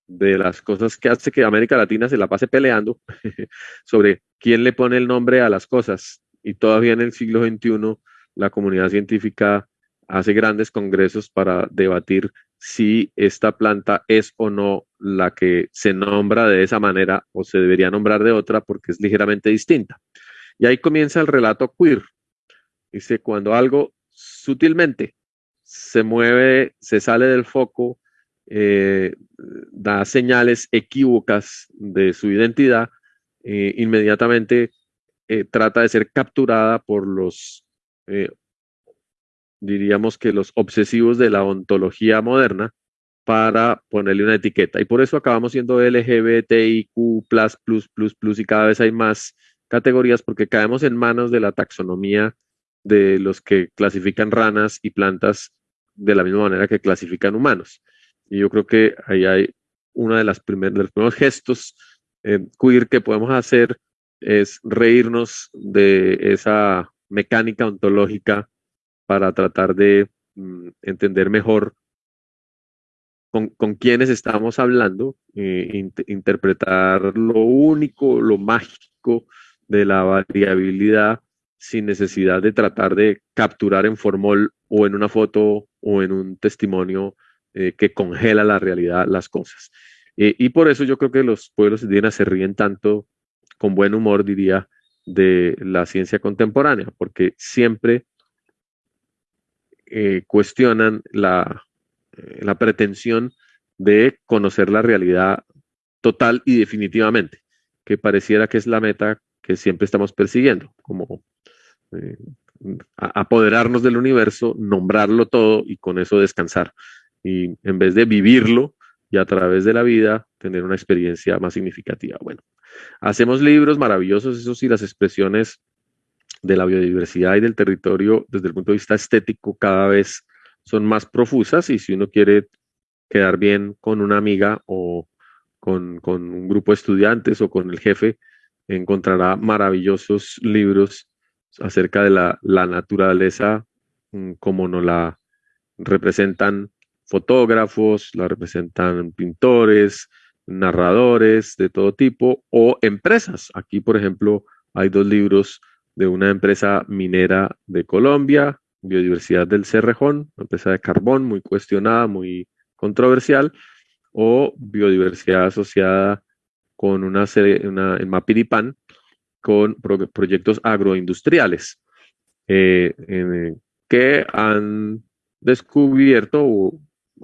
de las cosas que hace que América Latina se la pase peleando sobre quién le pone el nombre a las cosas. Y todavía en el siglo XXI la comunidad científica hace grandes congresos para debatir si esta planta es o no la que se nombra de esa manera o se debería nombrar de otra porque es ligeramente distinta. Y ahí comienza el relato queer. Dice, cuando algo sutilmente se mueve, se sale del foco, eh, da señales equívocas de su identidad, eh, inmediatamente eh, trata de ser capturada por los eh, diríamos que los obsesivos de la ontología moderna para ponerle una etiqueta. Y por eso acabamos siendo LGBTIQ, y cada vez hay más categorías porque caemos en manos de la taxonomía de los que clasifican ranas y plantas de la misma manera que clasifican humanos. Y yo creo que ahí hay uno de, de los primeros gestos queer que podemos hacer es reírnos de esa mecánica ontológica para tratar de mm, entender mejor con, con quiénes estamos hablando, eh, interpretar lo único, lo mágico de la variabilidad sin necesidad de tratar de capturar en formol o en una foto o en un testimonio eh, que congela la realidad las cosas. Eh, y por eso yo creo que los pueblos indígenas se ríen tanto, con buen humor diría, de la ciencia contemporánea, porque siempre eh, cuestionan la, eh, la pretensión de conocer la realidad total y definitivamente, que pareciera que es la meta que siempre estamos persiguiendo, como eh, apoderarnos del universo, nombrarlo todo y con eso descansar. Y en vez de vivirlo y a través de la vida, tener una experiencia más significativa. Bueno, hacemos libros maravillosos, eso sí, las expresiones de la biodiversidad y del territorio desde el punto de vista estético cada vez son más profusas y si uno quiere quedar bien con una amiga o con, un grupo de estudiantes o con el jefe, encontrará maravillosos libros acerca de la, naturaleza mm, como nos la representan fotógrafos, la representan pintores, narradores de todo tipo o empresas. Aquí, por ejemplo, hay dos libros de una empresa minera de Colombia, Biodiversidad del Cerrejón, una empresa de carbón muy cuestionada, muy controversial, o biodiversidad asociada con una serie, una, en Mapiripan, con proyectos agroindustriales eh, que han descubierto,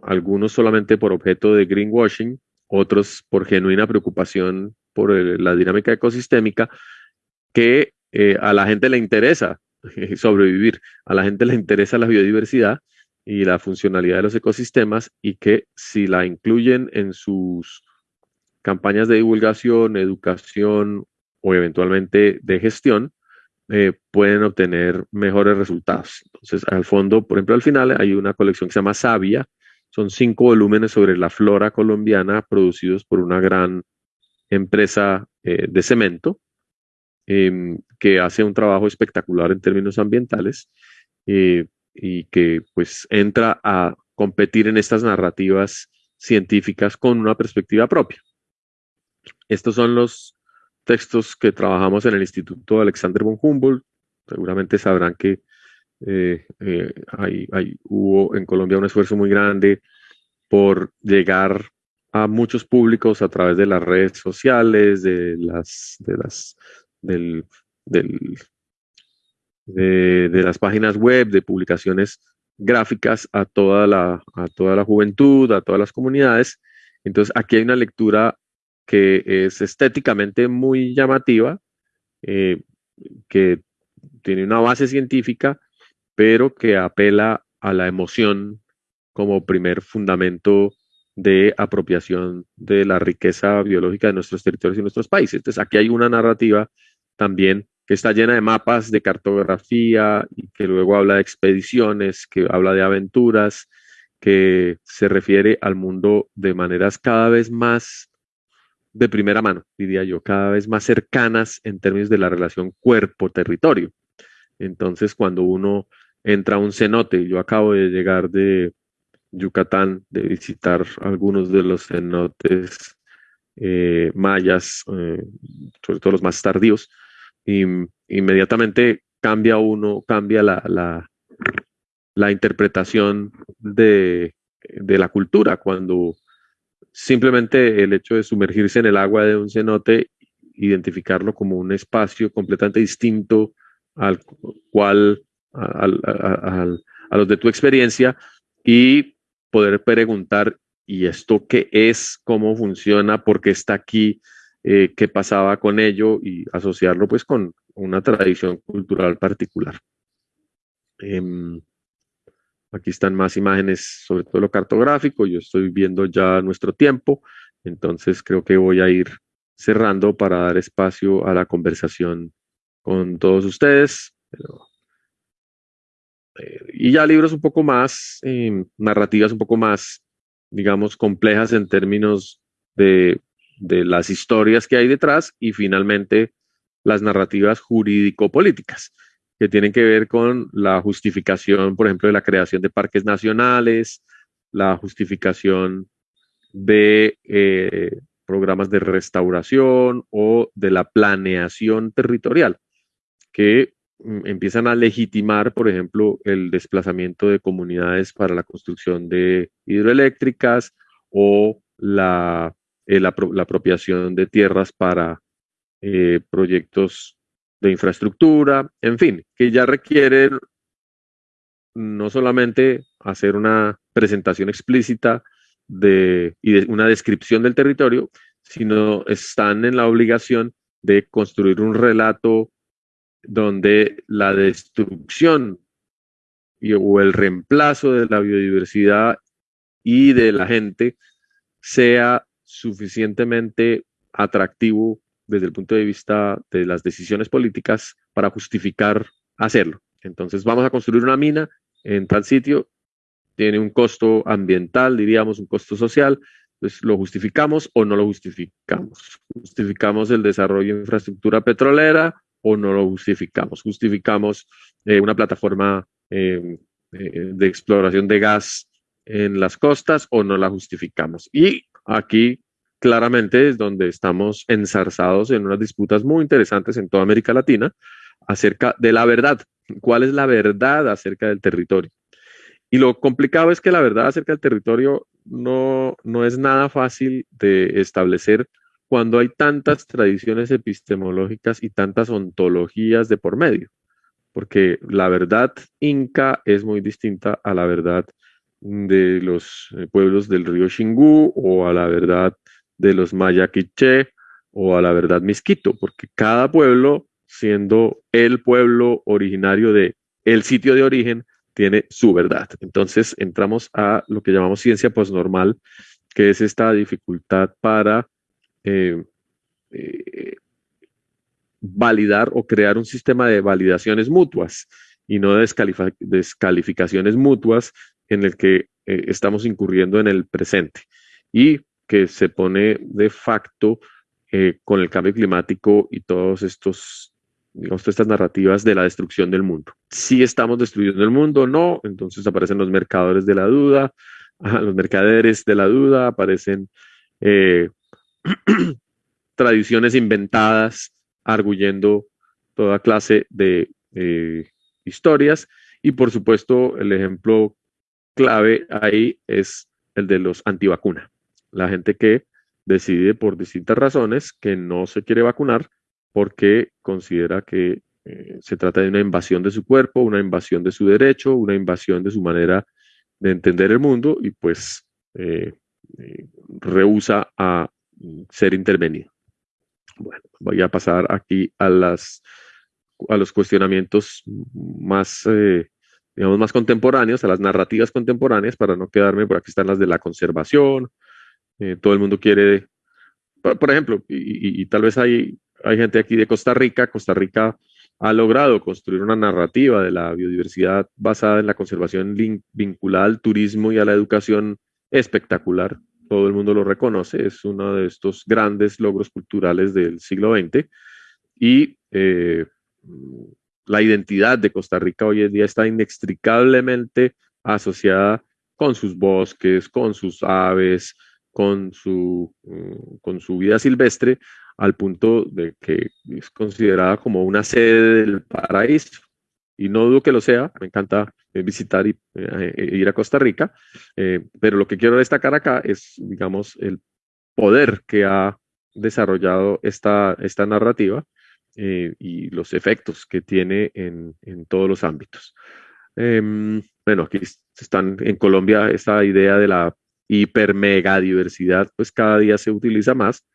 algunos solamente por objeto de greenwashing, otros por genuina preocupación por la dinámica ecosistémica, que eh, a la gente le interesa sobrevivir, a la gente le interesa la biodiversidad y la funcionalidad de los ecosistemas y que si la incluyen en sus campañas de divulgación, educación o eventualmente de gestión, eh, pueden obtener mejores resultados. Entonces, al fondo, por ejemplo, al final hay una colección que se llama Sabia, son cinco volúmenes sobre la flora colombiana producidos por una gran empresa eh, de cemento em, que hace un trabajo espectacular en términos ambientales eh, y que pues entra a competir en estas narrativas científicas con una perspectiva propia. Estos son los textos que trabajamos en el Instituto Alexander von Humboldt. Seguramente sabrán que eh, eh, hay, hubo en Colombia un esfuerzo muy grande por llegar a muchos públicos a través de las redes sociales, de las, de las, del, del, de, de, las páginas web, de publicaciones gráficas a toda, la, a toda la juventud, a todas las comunidades. Entonces, aquí hay una lectura que es estéticamente muy llamativa, eh, que tiene una base científica, pero que apela a la emoción como primer fundamento de apropiación de la riqueza biológica de nuestros territorios y nuestros países. Entonces, aquí hay una narrativa también que está llena de mapas, de cartografía, y que luego habla de expediciones, que habla de aventuras, que se refiere al mundo de maneras cada vez más de primera mano, diría yo, cada vez más cercanas en términos de la relación cuerpo-territorio. Entonces, cuando uno entra un cenote, yo acabo de llegar de Yucatán, de visitar algunos de los cenotes eh, mayas, eh, sobre todo los más tardíos, y inmediatamente cambia uno, cambia la, la, interpretación de, de la cultura cuando Simplemente el hecho de sumergirse en el agua de un cenote, identificarlo como un espacio completamente distinto al cual, a los de tu experiencia y poder preguntar, ¿y esto qué es? ¿Cómo funciona? ¿Por qué está aquí? Eh, ¿Qué pasaba con ello? Y asociarlo pues con una tradición cultural particular. Em, Aquí están más imágenes, sobre todo lo cartográfico. Yo estoy viendo ya nuestro tiempo, entonces creo que voy a ir cerrando para dar espacio a la conversación con todos ustedes. Eh, y ya libros un poco más, em, narrativas un poco más, digamos, complejas en términos de, de las historias que hay detrás y finalmente las narrativas jurídico-políticas que tienen que ver con la justificación, por ejemplo, de la creación de parques nacionales, la justificación de eh, programas de restauración o de la planeación territorial, que empiezan a legitimar, por ejemplo, el desplazamiento de comunidades para la construcción de hidroeléctricas o la, la, apropiación de tierras para eh, proyectos de infraestructura, en fin, que ya requieren no solamente hacer una presentación explícita de, y de una descripción del territorio, sino están en la obligación de construir un relato donde la destrucción y, o el reemplazo de la biodiversidad y de la gente sea suficientemente atractivo desde el punto de vista de las decisiones políticas para justificar hacerlo. Entonces vamos a construir una mina en tal sitio, tiene un costo ambiental, diríamos, un costo social, pues lo justificamos o no lo justificamos. Justificamos el desarrollo de infraestructura petrolera o no lo justificamos. Justificamos eh, una plataforma eh, eh, de exploración de gas en las costas o no la justificamos. Y aquí claramente es donde estamos enzarzados en unas disputas muy interesantes en toda América Latina acerca de la verdad. ¿Cuál es la verdad acerca del territorio? Y lo complicado es que la verdad acerca del territorio no, no es nada fácil de establecer cuando hay tantas tradiciones epistemológicas y tantas ontologías de por medio, porque la verdad inca es muy distinta a la verdad de los eh, pueblos del río Xingu o a la verdad de los maya quiché o a la verdad misquito, porque cada pueblo, siendo el pueblo originario de el sitio de origen, tiene su verdad. Entonces entramos a lo que llamamos ciencia posnormal, que es esta dificultad para eh, eh, validar o crear un sistema de validaciones mutuas y no de descalificaciones mutuas en el que eh, estamos incurriendo en el presente y que se pone de facto con el cambio climático y todos estos digamos, todas estas narrativas de la destrucción del mundo. Si estamos destruyendo el mundo, no, entonces aparecen los mercadores de la duda, los mercaderes de la duda, aparecen eh, tradiciones inventadas, arguyendo toda clase de historias, y por supuesto el ejemplo clave ahí es el de los antivacuna. La gente que decide por distintas razones que no se quiere vacunar porque considera que eh, se trata de una invasión de su cuerpo, una invasión de su derecho, una invasión de su manera de entender el mundo y pues eh, eh, rehúsa a ser intervenido. Bueno, voy a pasar aquí a, las, a los cuestionamientos más digamos, más contemporáneos, a las narrativas contemporáneas, para no quedarme, por aquí están las de la conservación, eh, todo el mundo quiere, por, ejemplo, y, tal vez hay, hay gente aquí de Costa Rica, Costa Rica ha logrado construir una narrativa de la biodiversidad basada en la conservación vinculada al turismo y a la educación espectacular. Todo el mundo lo reconoce, es uno de estos grandes logros culturales del siglo XX. Y eh, la identidad de Costa Rica hoy en día está inextricablemente asociada con sus bosques, con sus aves, con su, mm, con su vida silvestre, al punto de que es considerada como una sede del paraíso. Y no dudo que lo sea, me encanta visitar y eh, eh, ir a Costa Rica, pero lo que quiero destacar acá es, digamos, el poder que ha desarrollado esta, esta narrativa eh, y los efectos que tiene en, en todos los ámbitos. Em, bueno, aquí están en Colombia esta idea de la hiper mega diversidad, pues cada día se utiliza más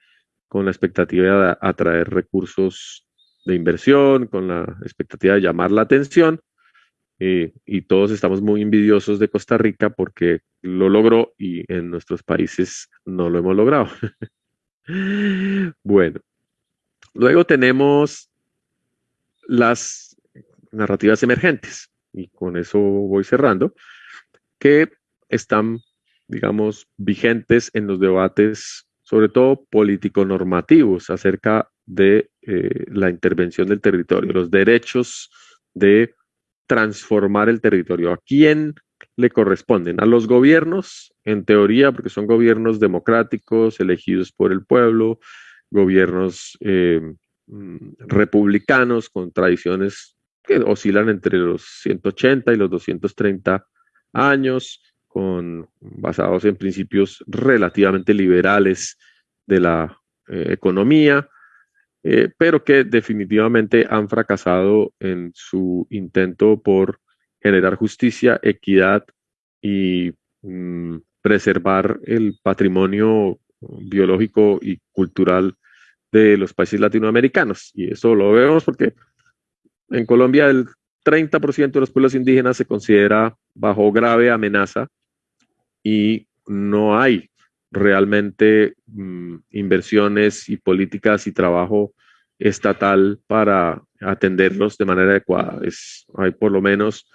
con la expectativa de atraer recursos de inversión, con la expectativa de llamar la atención. Eh, y todos estamos muy envidiosos de Costa Rica porque lo logró y en nuestros países no lo hemos logrado. bueno, Luego tenemos las narrativas emergentes, y con eso voy cerrando, que están, digamos, vigentes en los debates, sobre todo político-normativos, acerca de eh, la intervención del territorio, los derechos de transformar el territorio. ¿A quién le corresponden? A los gobiernos, en teoría, porque son gobiernos democráticos, elegidos por el pueblo, gobiernos eh, mm, republicanos con tradiciones que oscilan entre los 180 y los 230 años, con, basados en principios relativamente liberales de la eh, economía, eh, pero que definitivamente han fracasado en su intento por generar justicia, equidad y mm, preservar el patrimonio biológico y cultural de los países latinoamericanos. Y eso lo vemos porque en Colombia el 30% de los pueblos indígenas se considera bajo grave amenaza y no hay realmente mm, inversiones y políticas y trabajo estatal para atenderlos de manera adecuada. Es, hay por lo menos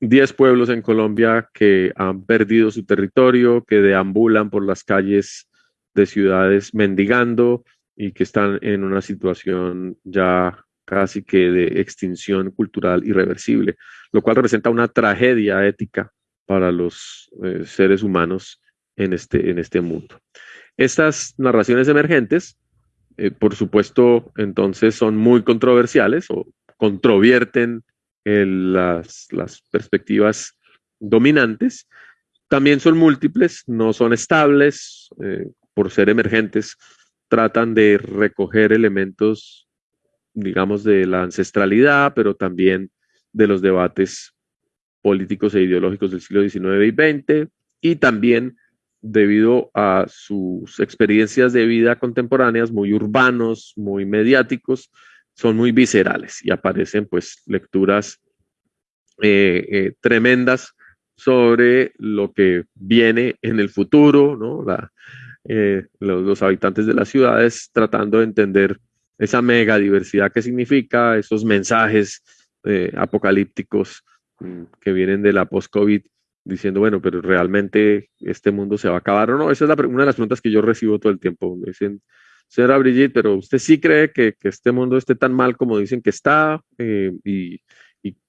10 pueblos en Colombia que han perdido su territorio, que deambulan por las calles de ciudades mendigando y que están en una situación ya casi que de extinción cultural irreversible, lo cual representa una tragedia ética para los eh, seres humanos en este, en este mundo. Estas narraciones emergentes, eh, por supuesto, entonces son muy controversiales o controvierten las, las perspectivas dominantes también son múltiples, no son estables, eh, por ser emergentes, tratan de recoger elementos, digamos, de la ancestralidad, pero también de los debates políticos e ideológicos del siglo XIX y XX, y también debido a sus experiencias de vida contemporáneas muy urbanos, muy mediáticos, son muy viscerales y aparecen pues lecturas eh, eh, tremendas sobre lo que viene en el futuro, ¿no? Eh, los, habitantes de las ciudades tratando de entender esa mega diversidad que significa, esos mensajes apocalípticos mm, que vienen de la post-COVID diciendo, bueno, pero realmente este mundo se va a acabar o no. Esa es una de las preguntas que yo recibo todo el tiempo. Me dicen, señora Brigitte, pero ¿usted sí cree que, este mundo esté tan mal como dicen que está? Eh, y,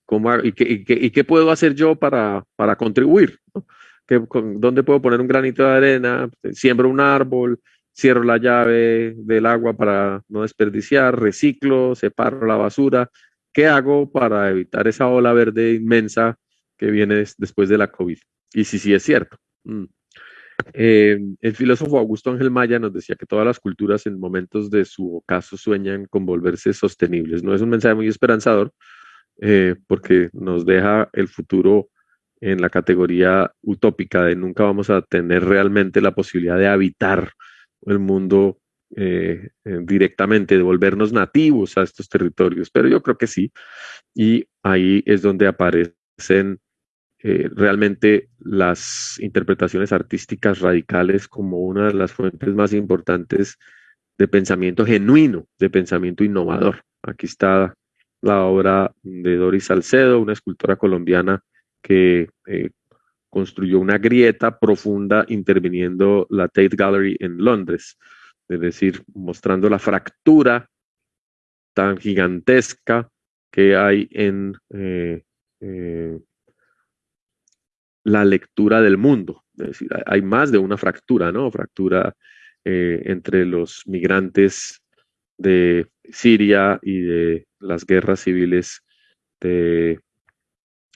cómo, y, qué, puedo hacer yo para, para contribuir? ¿Dónde puedo poner un granito de arena? Siembro un árbol, cierro la llave del agua para no desperdiciar, reciclo, separo la basura. ¿Qué hago para evitar esa ola verde inmensa que viene después de la COVID. Y sí, sí es cierto. Mm. Eh, el filósofo Augusto Ángel Maya nos decía que todas las culturas en momentos de su ocaso sueñan con volverse sostenibles. No es un mensaje muy esperanzador eh, porque nos deja el futuro en la categoría utópica de nunca vamos a tener realmente la posibilidad de habitar el mundo eh, directamente, de volvernos nativos a estos territorios, pero yo creo que sí, y ahí es donde aparecen eh, realmente las interpretaciones artísticas radicales como una de las fuentes más importantes de pensamiento genuino, de pensamiento innovador. Aquí está la obra de Doris Salcedo, una escultora colombiana que eh, construyó una grieta profunda interviniendo la Tate Gallery en Londres, es decir, mostrando la fractura tan gigantesca que hay en eh, la lectura del mundo. Es decir, hay más de una fractura, ¿no? Fractura eh, entre los migrantes de Siria y de las guerras civiles de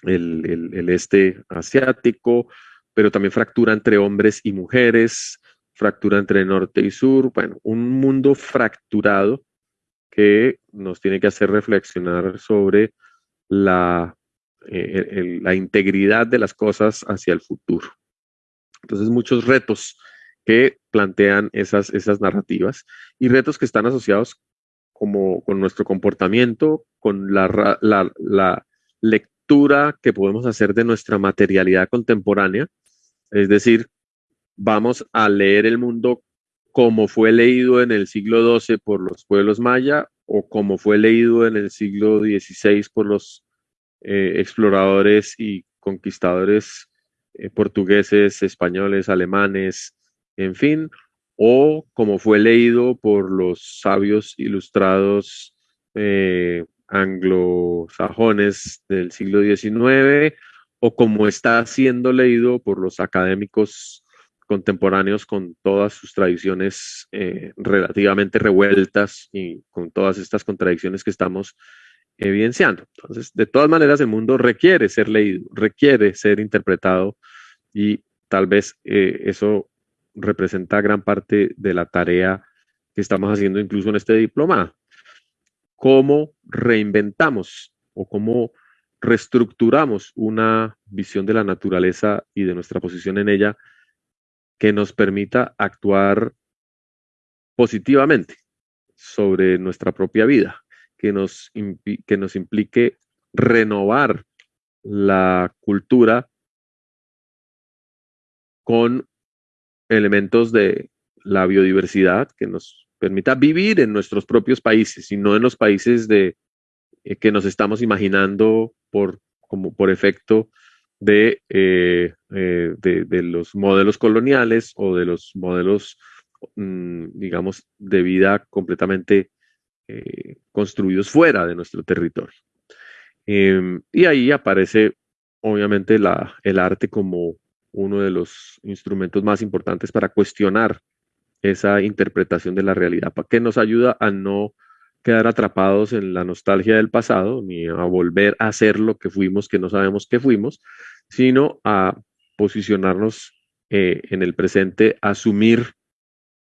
el, este asiático, pero también fractura entre hombres y mujeres, fractura entre norte y sur, bueno, un mundo fracturado que nos tiene que hacer reflexionar sobre la eh, la integridad de las cosas hacia el futuro. Entonces, muchos retos que plantean esas, esas narrativas y retos que están asociados como con nuestro comportamiento, con la, la, la lectura que podemos hacer de nuestra materialidad contemporánea, es decir, vamos a leer el mundo como fue leído en el siglo XII por los pueblos maya o como fue leído en el siglo XVI por los eh, exploradores y conquistadores eh, portugueses, españoles, alemanes, en fin, o como fue leído por los sabios ilustrados eh, anglosajones del siglo XIX, o como está siendo leído por los académicos contemporáneos con todas sus tradiciones relativamente revueltas y con todas estas contradicciones que estamos evidenciando. Entonces, de todas maneras, el mundo requiere ser leído, requiere ser interpretado y tal vez eh, eso representa gran parte de la tarea que estamos haciendo incluso en este diploma. ¿Cómo reinventamos o cómo reestructuramos una visión de la naturaleza y de nuestra posición en ella que nos permita actuar positivamente sobre nuestra propia vida? Que nos, que nos implique renovar la cultura con elementos de la biodiversidad que nos permita vivir en nuestros propios países y no en los países de, eh, que nos estamos imaginando por, como por efecto de, eh, eh, de, los modelos coloniales o de los modelos, mm, digamos, de vida completamente eh, construidos fuera de nuestro territorio. Em, y ahí aparece obviamente el arte como uno de los instrumentos más importantes para cuestionar esa interpretación de la realidad, que nos ayuda a no quedar atrapados en la nostalgia del pasado, ni a volver a ser lo que fuimos, que no sabemos que fuimos, sino a posicionarnos eh, en el presente, asumir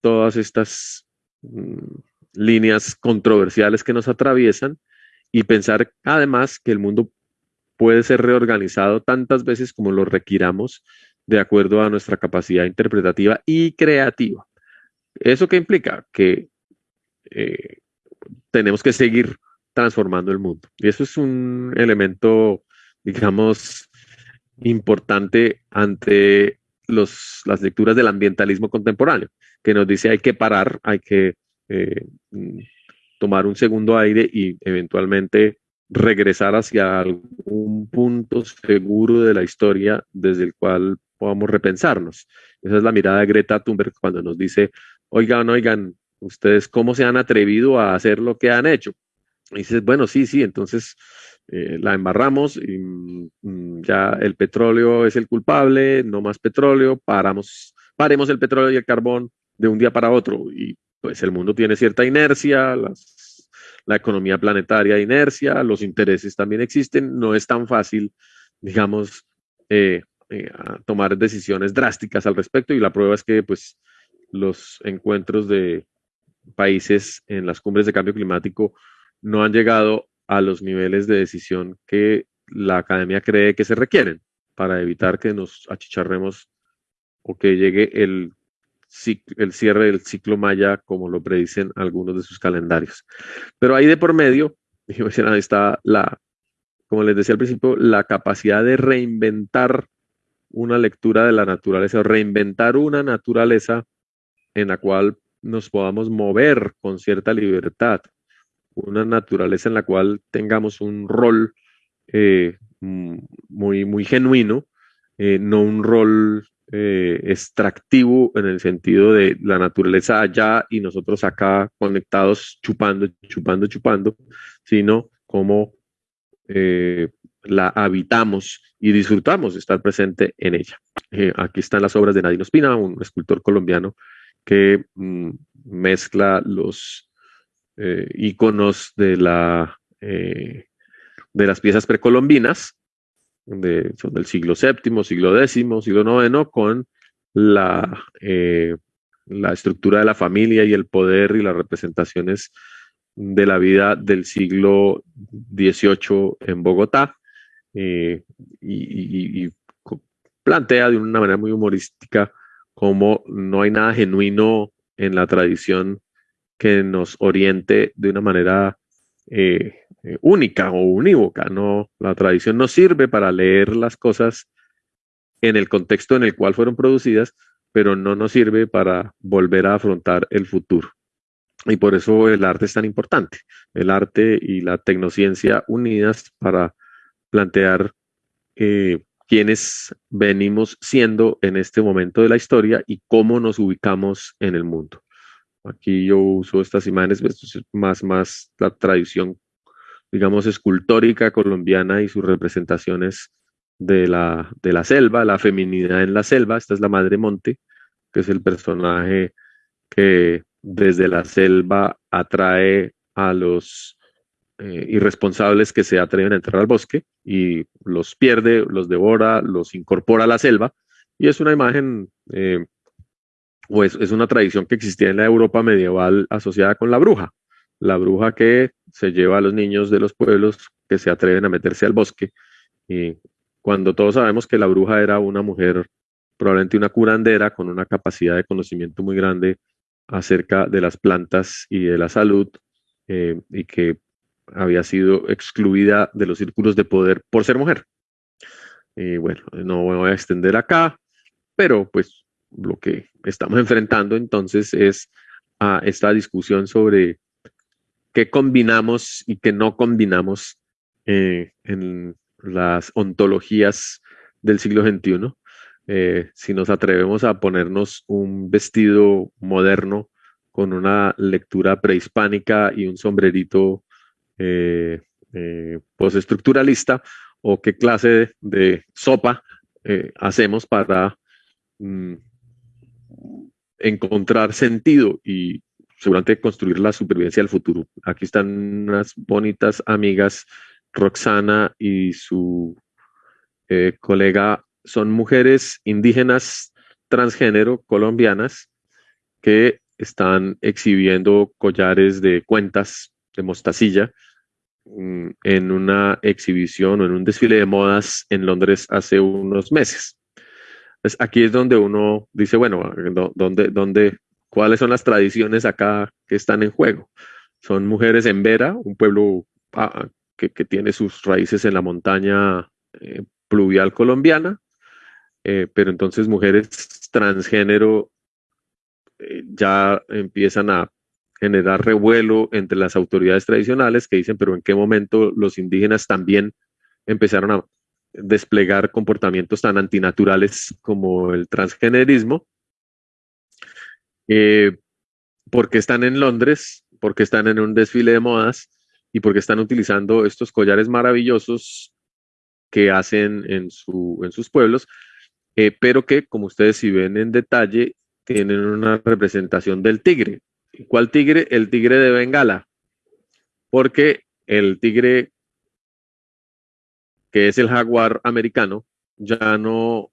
todas estas mm, líneas controversiales que nos atraviesan y pensar además que el mundo puede ser reorganizado tantas veces como lo requiramos de acuerdo a nuestra capacidad interpretativa y creativa. ¿Eso qué implica? Que eh, tenemos que seguir transformando el mundo. Y eso es un elemento, digamos, importante ante los, las lecturas del ambientalismo contemporáneo, que nos dice hay que parar, hay que eh, tomar un segundo aire y eventualmente regresar hacia algún punto seguro de la historia desde el cual podamos repensarnos. Esa es la mirada de Greta Thunberg cuando nos dice, oigan, oigan, ustedes cómo se han atrevido a hacer lo que han hecho. Y dices, bueno, sí, sí, entonces eh, la embarramos y mm, ya el petróleo es el culpable, no más petróleo, paramos, paremos el petróleo y el carbón de un día para otro. Y pues el mundo tiene cierta inercia, la economía planetaria inercia, los intereses también existen, no es tan fácil, digamos, eh, eh, tomar decisiones drásticas al respecto y la prueba es que pues los encuentros de países en las cumbres de cambio climático no han llegado a los niveles de decisión que la academia cree que se requieren para evitar que nos achicharremos o que llegue el, el cierre del ciclo maya como lo predicen algunos de sus calendarios. Pero ahí de por medio, está la, como les decía al principio, la capacidad de reinventar una lectura de la naturaleza, o reinventar una naturaleza en la cual nos podamos mover con cierta libertad, una naturaleza en la cual tengamos un rol eh, muy, muy genuino, eh, no un rol eh, extractivo en el sentido de la naturaleza allá y nosotros acá conectados chupando, chupando, chupando, sino como la habitamos y disfrutamos de estar presente en ella. aquí están las obras de Nadine Ospina, un escultor colombiano que mm, mezcla los eh, iconos de, eh, de las piezas precolombinas, de, del siglo VII, siglo X, siglo IX, con la, eh, la estructura de la familia y el poder y las representaciones de la vida del siglo XVIII en Bogotá. y, plantea de una manera muy humorística como no hay nada genuino en la tradición que nos oriente de una manera eh, eh, única o unívoca. No, la tradición no sirve para leer las cosas en el contexto en el cual fueron producidas, pero no nos sirve para volver a afrontar el futuro. Y por eso el arte es tan importante, el arte y la tecnociencia unidas para plantear eh, quiénes venimos siendo en este momento de la historia y cómo nos ubicamos en el mundo. Aquí yo uso estas imágenes, esto es más, más la tradición, digamos, escultórica colombiana y sus representaciones de la, de la selva, la feminidad en la selva. Esta es la Madre Monte, que es el personaje que desde la selva atrae a los eh, irresponsables que se atreven a entrar al bosque y los pierde, los devora, los incorpora a la selva. Y es una imagen, eh, o es, una tradición que existía en la Europa medieval asociada con la bruja. La bruja que se lleva a los niños de los pueblos que se atreven a meterse al bosque. Y cuando todos sabemos que la bruja era una mujer, probablemente una curandera con una capacidad de conocimiento muy grande acerca de las plantas y de la salud, eh, y que había sido excluida de los círculos de poder por ser mujer. Y bueno, no voy a extender acá, pero pues lo que estamos enfrentando entonces es a esta discusión sobre qué combinamos y qué no combinamos eh, en las ontologías del siglo XXI. Eh, si nos atrevemos a ponernos un vestido moderno con una lectura prehispánica y un sombrerito eh, postestructuralista o qué clase de, sopa hacemos para mm, encontrar sentido y seguramente construir la supervivencia del futuro. Aquí están unas bonitas amigas, Roxana y su colega son mujeres indígenas transgénero colombianas que están exhibiendo collares de cuentas de mostacilla mm, en una exhibición o en un desfile de modas en Londres hace unos meses. Pues aquí es donde uno dice, bueno, ¿dónde, dónde, ¿cuáles son las tradiciones acá que están en juego? Son mujeres en Vera, un pueblo ah, que, tiene sus raíces en la montaña eh, pluvial colombiana, eh, pero entonces mujeres transgénero eh, ya empiezan a generar revuelo entre las autoridades tradicionales que dicen, pero ¿en qué momento los indígenas también empezaron a desplegar comportamientos tan antinaturales como el transgenerismo? Eh, porque están en Londres, porque están en un desfile de modas y porque están utilizando estos collares maravillosos que hacen en, su, en sus pueblos, eh, pero que, como ustedes si ven en detalle, tienen una representación del tigre. ¿Cuál tigre? El tigre de Bengala, porque el tigre, que es el jaguar americano, ya no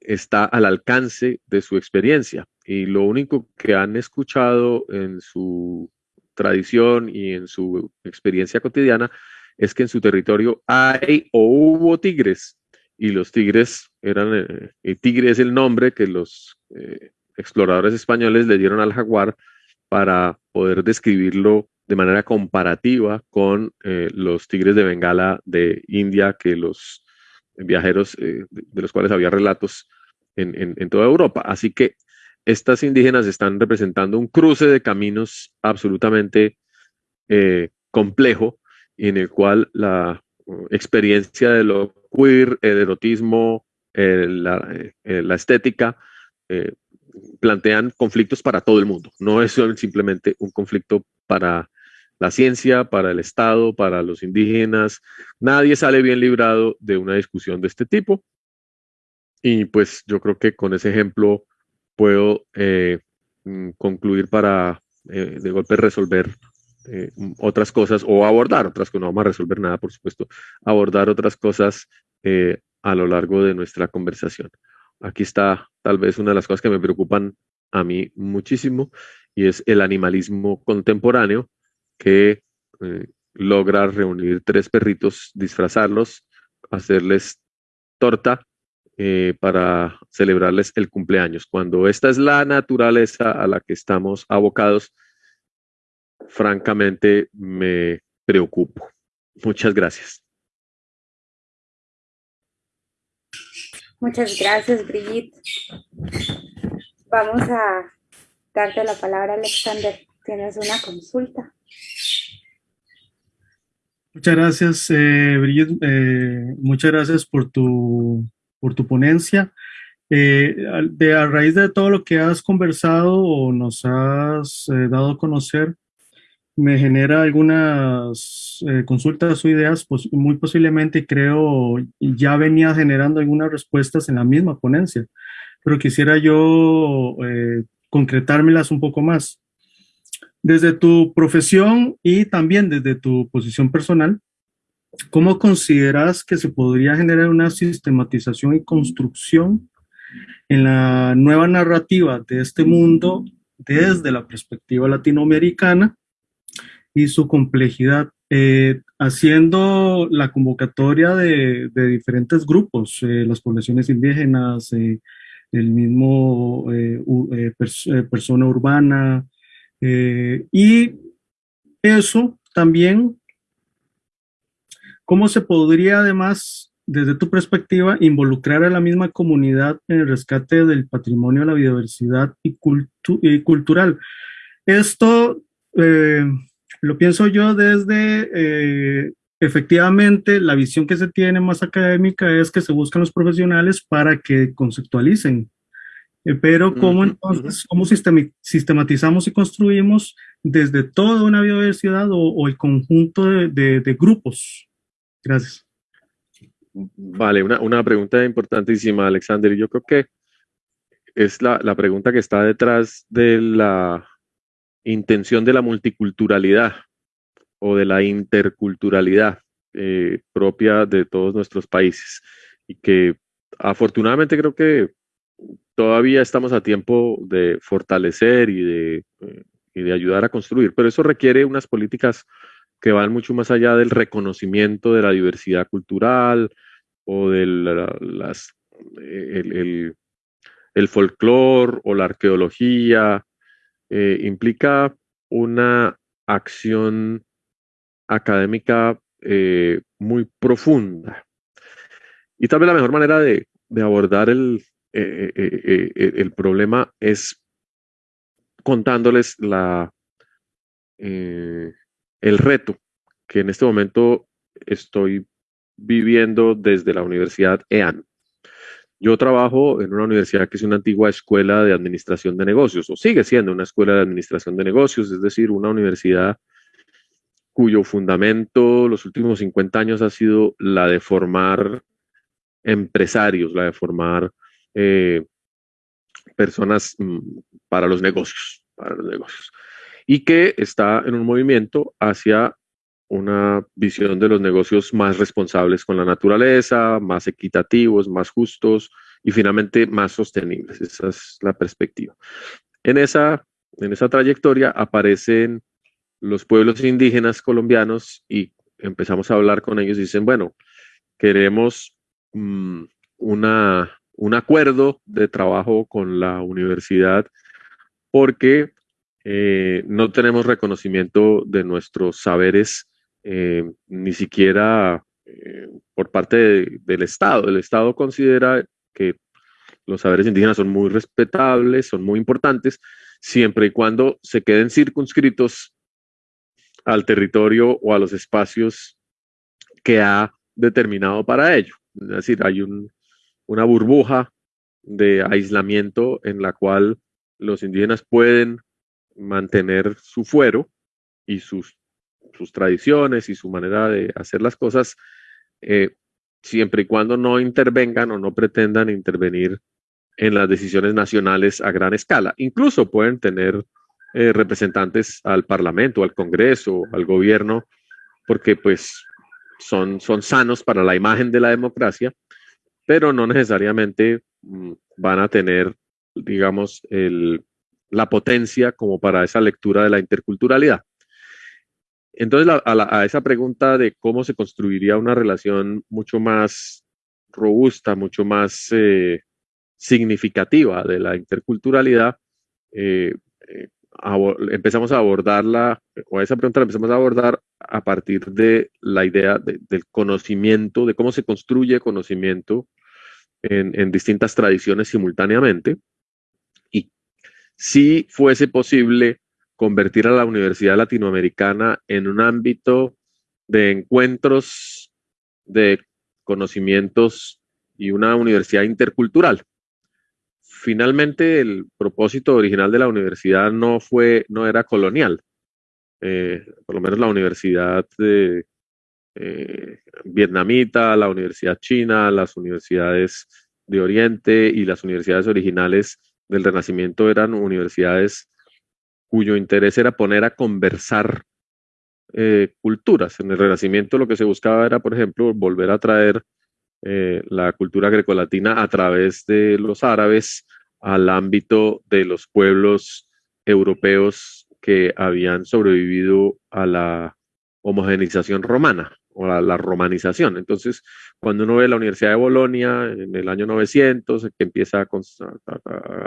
está al alcance de su experiencia y lo único que han escuchado en su tradición y en su experiencia cotidiana es que en su territorio hay o hubo tigres y los tigres eran, eh, tigre es el nombre que los eh, exploradores españoles le dieron al jaguar para poder describirlo de manera comparativa con eh, los tigres de Bengala de India que los viajeros de, los cuales había relatos en, toda Europa. Así que estas indígenas están representando un cruce de caminos absolutamente complejo en el cual la uh, experiencia de lo queer, el erotismo, eh, la, estética, eh, plantean conflictos para todo el mundo. No es simplemente un conflicto para la ciencia, para el Estado, para los indígenas. Nadie sale bien librado de una discusión de este tipo. Y pues yo creo que con ese ejemplo puedo eh, mm, concluir para de golpe resolver eh, otras cosas o abordar otras que no vamos a resolver nada, por supuesto, abordar otras cosas eh, a lo largo de nuestra conversación. Aquí está tal vez una de las cosas que me preocupan a mí muchísimo y es el animalismo contemporáneo que eh, logra reunir tres perritos, disfrazarlos, hacerles torta para celebrarles el cumpleaños. Cuando esta es la naturaleza a la que estamos abocados, francamente me preocupo. Muchas gracias. Muchas gracias, Brigitte. Vamos a darte la palabra, Alexander. Tienes una consulta. Muchas gracias, eh, Brigitte. Eh, muchas gracias por tu, por tu ponencia. Eh, de, a raíz de todo lo que has conversado o nos has dado a conocer, me genera algunas eh, consultas o ideas, pues muy posiblemente creo ya venía generando algunas respuestas en la misma ponencia, pero quisiera yo eh, concretármelas un poco más. Desde tu profesión y también desde tu posición personal, ¿cómo consideras que se podría generar una sistematización y construcción en la nueva narrativa de este mundo desde la perspectiva latinoamericana y su complejidad, eh, haciendo la convocatoria de, diferentes grupos, eh, las poblaciones indígenas, eh, el mismo persona urbana, y eso también, ¿cómo se podría además, desde tu perspectiva, involucrar a la misma comunidad en el rescate del patrimonio de la biodiversidad y, y cultural? Esto lo pienso yo desde, eh, efectivamente, la visión que se tiene más académica es que se buscan los profesionales para que conceptualicen. Eh, pero ¿cómo entonces, cómo sistematizamos y construimos desde toda una biodiversidad o, el conjunto de, grupos? Gracias. Vale, una, una, pregunta importantísima, Alexander. Yo creo que es la, la pregunta que está detrás de la intención de la multiculturalidad o de la interculturalidad eh, propia de todos nuestros países y que afortunadamente creo que todavía estamos a tiempo de fortalecer y de, eh, y de ayudar a construir, pero eso requiere unas políticas que van mucho más allá del reconocimiento de la diversidad cultural o de las, el, el, folclore o la arqueología. Eh, implica una acción académica eh, muy profunda. Y tal vez la mejor manera de, abordar el, eh, el problema es contándoles la, el reto que en este momento estoy viviendo desde la Universidad EAN. Yo trabajo en una universidad que es una antigua escuela de administración de negocios, o sigue siendo una escuela de administración de negocios, es decir, una universidad cuyo fundamento los últimos 50 años ha sido la de formar empresarios, la de formar eh, personas mm, para los negocios, para los negocios y que está en un movimiento hacia una visión de los negocios más responsables con la naturaleza, más equitativos, más justos y finalmente más sostenibles. Esa es la perspectiva. En esa, en esa trayectoria aparecen los pueblos indígenas colombianos y empezamos a hablar con ellos y dicen, bueno, queremos mm, una, un acuerdo de trabajo con la universidad porque eh, no tenemos reconocimiento de nuestros saberes, eh, ni siquiera eh, por parte del Estado. El Estado considera que los saberes indígenas son muy respetables, son muy importantes, siempre y cuando se queden circunscritos al territorio o a los espacios que ha determinado para ello. Es decir, hay una burbuja de aislamiento en la cual los indígenas pueden mantener su fuero y sus, sus tradiciones y su manera de hacer las cosas, eh, siempre y cuando no intervengan o no pretendan intervenir en las decisiones nacionales a gran escala. Incluso pueden tener eh, representantes al Parlamento, al Congreso, al gobierno, porque pues son, son sanos para la imagen de la democracia, pero no necesariamente mm, van a tener, digamos, el, la potencia como para esa lectura de la interculturalidad. Entonces, a, esa pregunta de cómo se construiría una relación mucho más robusta, mucho más eh, significativa de la interculturalidad, eh, eh, empezamos a abordarla, o a esa pregunta la empezamos a abordar a partir de la idea del conocimiento, de cómo se construye conocimiento en distintas tradiciones simultáneamente si fuese posible convertir a la Universidad Latinoamericana en un ámbito de encuentros de conocimientos y una universidad intercultural. Finalmente, el propósito original de la universidad no fue, no era colonial. Eh, por lo menos la universidad eh, vietnamita, la universidad china, las universidades de Oriente y las universidades originales del Renacimiento eran universidades cuyo interés era poner a conversar eh, culturas. En el Renacimiento lo que se buscaba era, por ejemplo, volver a traer eh, la cultura grecolatina a través de los árabes al ámbito de los pueblos europeos que habían sobrevivido a la homogenización romana o la romanización. Entonces, cuando uno ve la Universidad de Bolonia en el año 900, que empieza a,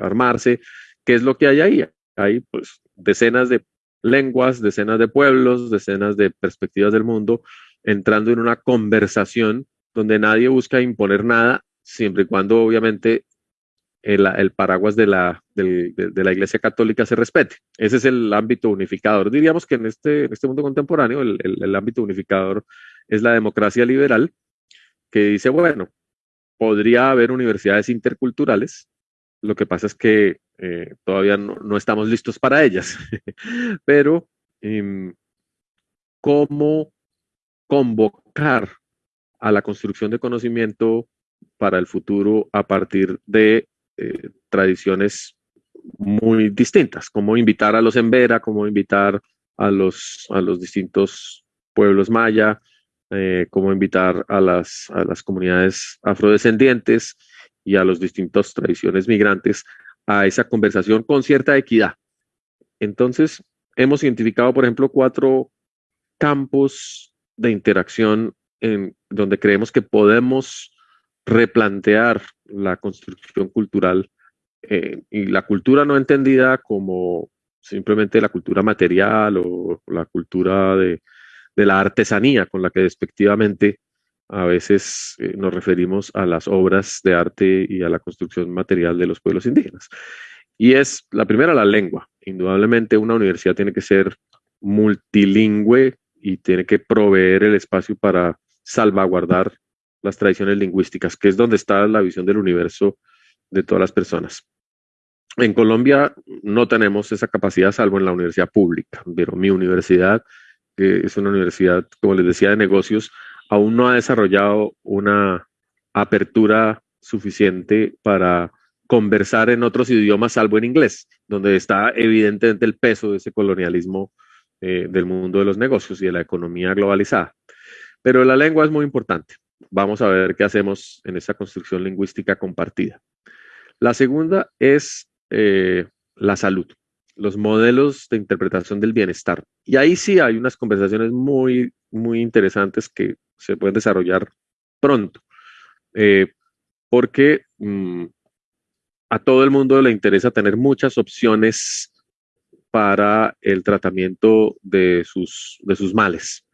armarse, ¿qué es lo que hay ahí? Hay pues decenas de lenguas, decenas de pueblos, decenas de perspectivas del mundo, entrando en una conversación donde nadie busca imponer nada, siempre y cuando obviamente el, paraguas de la, de, la Iglesia Católica se respete. Ese es el ámbito unificador. Diríamos que en este, este mundo contemporáneo el, el, ámbito unificador es la democracia liberal, que dice, bueno, podría haber universidades interculturales, lo que pasa es que eh, todavía no, estamos listos para ellas, pero em, ¿cómo convocar a la construcción de conocimiento para el futuro a partir de eh, tradiciones muy distintas, como invitar a los Embera, como invitar a los, a los distintos pueblos maya, eh, cómo invitar a las, a las comunidades afrodescendientes y a las distintas tradiciones migrantes a esa conversación con cierta equidad. Entonces, hemos identificado, por ejemplo, cuatro campos de interacción en donde creemos que podemos replantear la construcción cultural eh, y la cultura no entendida como simplemente la cultura material o la cultura de, la artesanía con la que despectivamente a veces eh, nos referimos a las obras de arte y a la construcción material de los pueblos indígenas. Y es la primera, la lengua. Indudablemente una universidad tiene que ser multilingüe y tiene que proveer el espacio para salvaguardar las tradiciones lingüísticas, que es donde está la visión del universo de todas las personas. En Colombia no tenemos esa capacidad, salvo en la universidad pública, pero mi universidad, que es una universidad, como les decía, de negocios, aún no ha desarrollado una apertura suficiente para conversar en otros idiomas, salvo en inglés, donde está evidentemente el peso de ese colonialismo eh, del mundo de los negocios y de la economía globalizada. Pero la lengua es muy importante. Vamos a ver qué hacemos en esa construcción lingüística compartida. La segunda es eh, la salud, los modelos de interpretación del bienestar. Y ahí sí hay unas conversaciones muy, muy interesantes que se pueden desarrollar pronto, eh, porque mm, a todo el mundo le interesa tener muchas opciones para el tratamiento de sus, de sus males.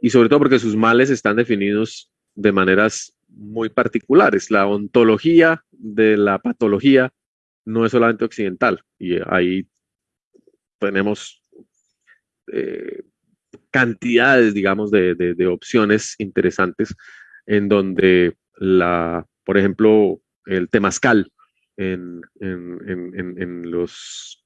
Y sobre todo porque sus males están definidos de maneras muy particulares. La ontología de la patología no es solamente occidental y ahí tenemos eh, cantidades, digamos, de, de, opciones interesantes en donde la, por ejemplo, el temazcal en, en, en, los,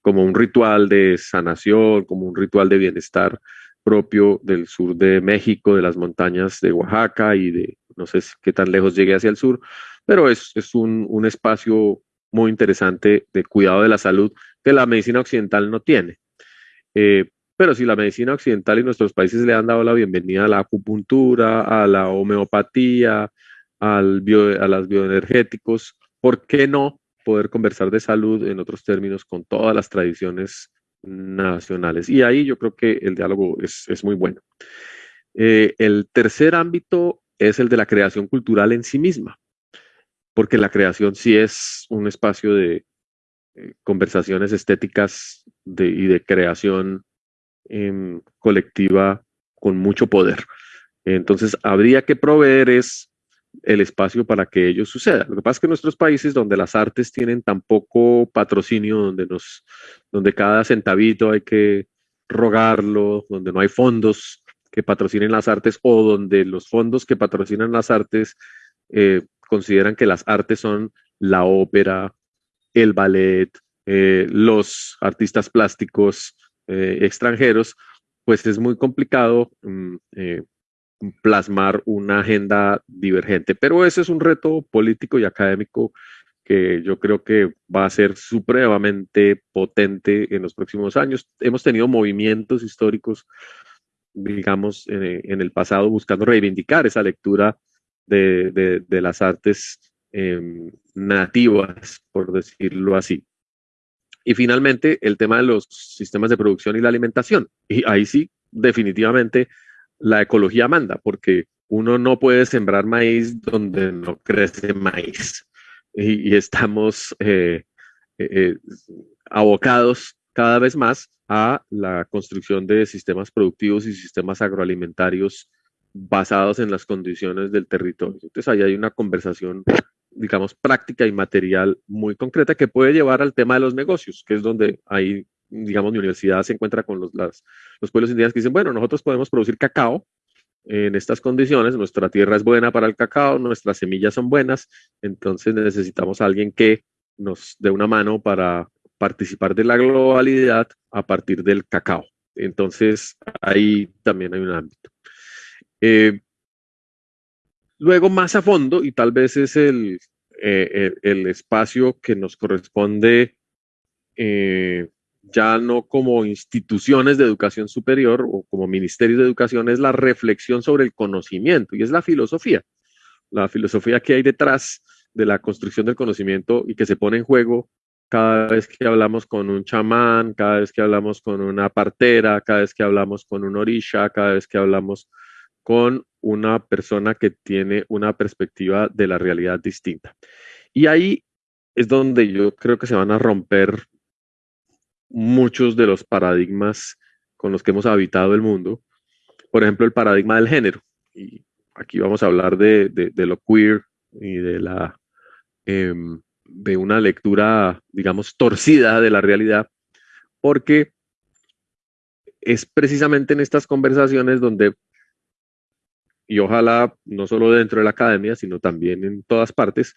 como un ritual de sanación, como un ritual de bienestar propio del sur de México, de las montañas de Oaxaca y de, no sé qué tan lejos llegue hacia el sur, pero es, es un, un espacio muy interesante de cuidado de la salud que la medicina occidental no tiene. Eh, pero si la medicina occidental y nuestros países le han dado la bienvenida a la acupuntura, a la homeopatía, al bio, a los bioenergéticos, ¿por qué no poder conversar de salud en otros términos con todas las tradiciones nacionales? Y ahí yo creo que el diálogo es, es muy bueno. Eh, el tercer ámbito es el de la creación cultural en sí misma porque la creación sí es un espacio de eh, conversaciones estéticas y de creación em, colectiva con mucho poder. Entonces, habría que proveer es el espacio para que ello suceda. Lo que pasa es que en nuestros países donde las artes tienen tan poco patrocinio, donde, nos, donde cada centavito hay que rogarlo, donde no hay fondos que patrocinen las artes o donde los fondos que patrocinan las artes eh, consideran que las artes son la ópera, el ballet, eh, los artistas plásticos eh, extranjeros, pues es muy complicado mm, eh, plasmar una agenda divergente. Pero ese es un reto político y académico que yo creo que va a ser supremamente potente en los próximos años. Hemos tenido movimientos históricos, digamos, en el pasado buscando reivindicar esa lectura de, las artes em, nativas, por decirlo así. Y finalmente, el tema de los sistemas de producción y la alimentación. Y ahí sí, definitivamente, la ecología manda, porque uno no puede sembrar maíz donde no crece maíz. Y, estamos eh, eh, eh, abocados cada vez más a la construcción de sistemas productivos y sistemas agroalimentarios basados en las condiciones del territorio. Entonces ahí hay una conversación, digamos, práctica y material muy concreta que puede llevar al tema de los negocios, que es donde ahí, digamos, mi universidad se encuentra con los, los pueblos indígenas que dicen, bueno, nosotros podemos producir cacao en estas condiciones, nuestra tierra es buena para el cacao, nuestras semillas son buenas, entonces necesitamos a alguien que nos dé una mano para participar de la globalidad a partir del cacao. Entonces, ahí también hay un ámbito. Eh, luego, más a fondo, y tal vez es el, eh, el, espacio que nos corresponde eh, ya no como instituciones de educación superior o como ministerios de educación, es la reflexión sobre el conocimiento y es la filosofía. La filosofía que hay detrás de la construcción del conocimiento y que se pone en juego cada vez que hablamos con un chamán, cada vez que hablamos con una partera, cada vez que hablamos con un orisha, cada vez que hablamos con una persona que tiene una perspectiva de la realidad distinta. Y ahí es donde yo creo que se van a romper muchos de los paradigmas con los que hemos habitado el mundo. Por ejemplo, el paradigma del género. Y aquí vamos a hablar de, lo queer y de la em, de una lectura, digamos, torcida de la realidad, porque es precisamente en estas conversaciones donde, y ojalá no solo dentro de la academia, sino también en todas partes,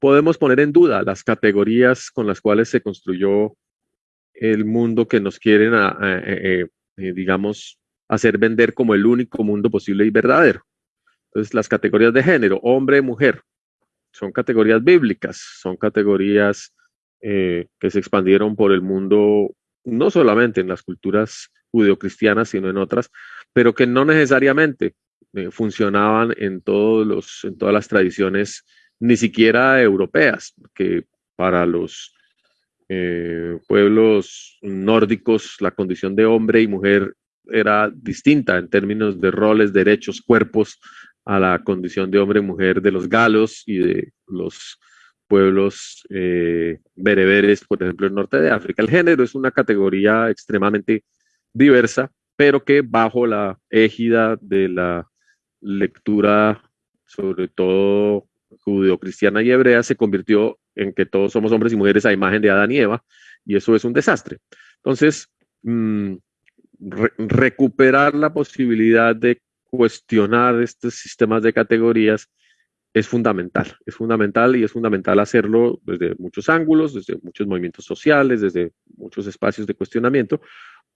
podemos poner en duda las categorías con las cuales se construyó el mundo que nos quieren, eh, eh, digamos, hacer vender como el único mundo posible y verdadero. Entonces, las categorías de género, hombre, mujer, son categorías bíblicas, son categorías eh, que se expandieron por el mundo, no solamente en las culturas judeocristianas, sino en otras, pero que no necesariamente funcionaban en, todos los, en todas las tradiciones, ni siquiera europeas, que para los eh, pueblos nórdicos la condición de hombre y mujer era distinta en términos de roles, derechos, cuerpos a la condición de hombre y mujer de los galos y de los pueblos eh, bereberes, por ejemplo, el norte de África. El género es una categoría extremadamente diversa, pero que bajo la égida de la lectura, sobre todo judeocristiana y hebrea, se convirtió en que todos somos hombres y mujeres a imagen de Adán y Eva, y eso es un desastre. Entonces, mm, recuperar la posibilidad de cuestionar estos sistemas de categorías es fundamental, es fundamental y es fundamental hacerlo desde muchos ángulos, desde muchos movimientos sociales, desde muchos espacios de cuestionamiento,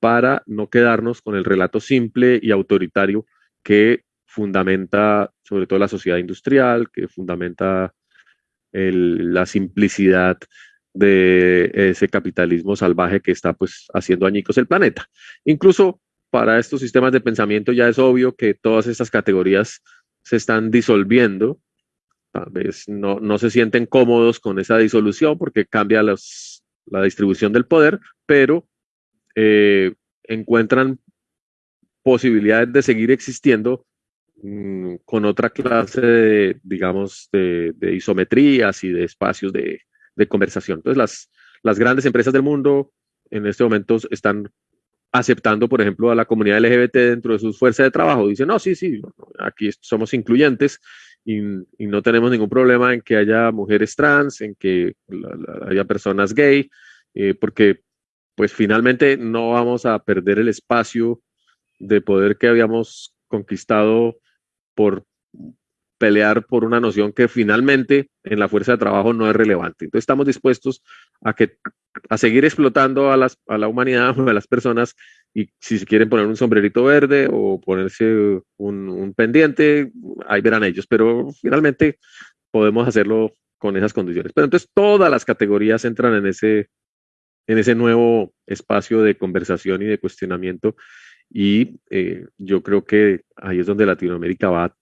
para no quedarnos con el relato simple y autoritario que fundamenta sobre todo la sociedad industrial, que fundamenta la simplicidad de ese capitalismo salvaje que está pues haciendo añicos el planeta. Incluso para estos sistemas de pensamiento ya es obvio que todas estas categorías se están disolviendo. Tal vez no, no se sienten cómodos con esa disolución porque cambia la distribución del poder, pero eh, encuentran posibilidades de seguir existiendo Mm, con otra clase de, digamos, de, isometrías y de espacios de, conversación. Entonces, las, las grandes empresas del mundo en este momento están aceptando, por ejemplo, a la comunidad LGBT dentro de sus fuerzas de trabajo. Dicen, no, sí, sí, aquí somos incluyentes y, no tenemos ningún problema en que haya mujeres trans, en que haya personas gay, eh, porque pues finalmente no vamos a perder el espacio de poder que habíamos conquistado por pelear por una noción que finalmente en la fuerza de trabajo no es relevante. Entonces estamos dispuestos a, que, a seguir explotando a, las, a la humanidad, a las personas, y si se quieren poner un sombrerito verde o ponerse un, un pendiente, ahí verán ellos, pero finalmente podemos hacerlo con esas condiciones. Pero entonces todas las categorías entran en ese, en ese nuevo espacio de conversación y de cuestionamiento y eh, yo creo que ahí es donde Latinoamérica va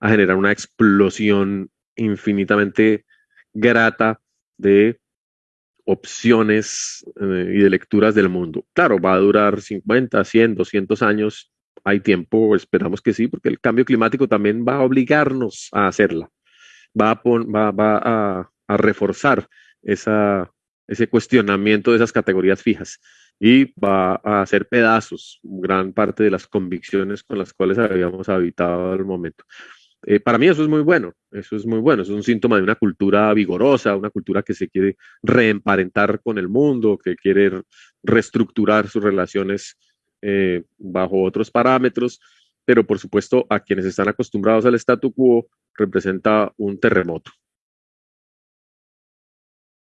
a generar una explosión infinitamente grata de opciones eh, y de lecturas del mundo. Claro, va a durar 50, 100, 200 años. Hay tiempo, esperamos que sí, porque el cambio climático también va a obligarnos a hacerla. Va a, va, a, reforzar ese cuestionamiento de esas categorías fijas y va a hacer pedazos gran parte de las convicciones con las cuales habíamos habitado al momento. Eh, para mí eso es muy bueno, eso es muy bueno, es un síntoma de una cultura vigorosa, una cultura que se quiere reemparentar con el mundo, que quiere reestructurar sus relaciones eh, bajo otros parámetros, pero por supuesto a quienes están acostumbrados al statu quo representa un terremoto.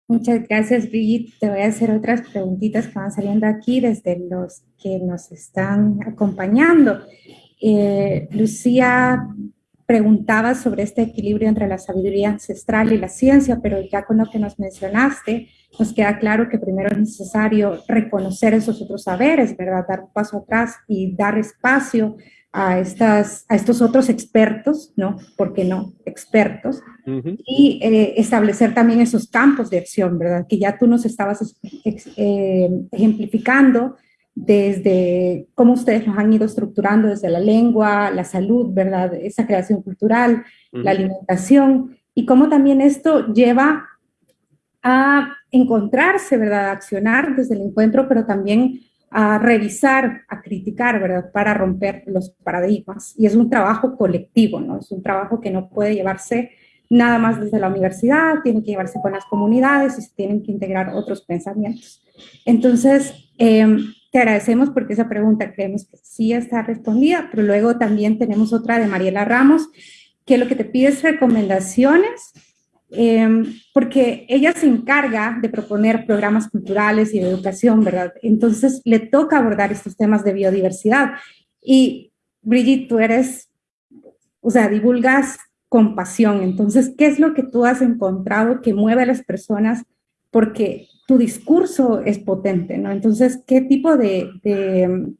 Muchas gracias, Brigitte. Te voy a hacer otras preguntitas que van saliendo aquí desde los que nos están acompañando. Eh, Lucía preguntaba sobre este equilibrio entre la sabiduría ancestral y la ciencia, pero ya con lo que nos mencionaste, nos queda claro que primero es necesario reconocer esos otros saberes, ¿verdad? Dar un paso atrás y dar espacio a, estas, a estos otros expertos, ¿no? ¿Por qué no? Expertos. Y eh, establecer también esos campos de acción, ¿verdad? Que ya tú nos estabas eh, ejemplificando desde cómo ustedes nos han ido estructurando desde la lengua, la salud, ¿verdad? Esa creación cultural, la alimentación, y cómo también esto lleva a encontrarse, ¿verdad? A accionar desde el encuentro, pero también a revisar, a criticar, ¿verdad? Para romper los paradigmas. Y es un trabajo colectivo, ¿no? Es un trabajo que no puede llevarse nada más desde la universidad, tiene que llevarse con las comunidades y se tienen que integrar otros pensamientos. Entonces, em, te agradecemos porque esa pregunta creemos que sí está respondida, pero luego también tenemos otra de Mariela Ramos, que lo que te pide es recomendaciones Em, porque ella se encarga de proponer programas culturales y de educación, ¿verdad? Entonces le toca abordar estos temas de biodiversidad. Y Brigitte, tú eres, o sea, divulgas con pasión. Entonces, ¿qué es lo que tú has encontrado que mueve a las personas? Porque tu discurso es potente, ¿no? Entonces, ¿qué tipo de, de,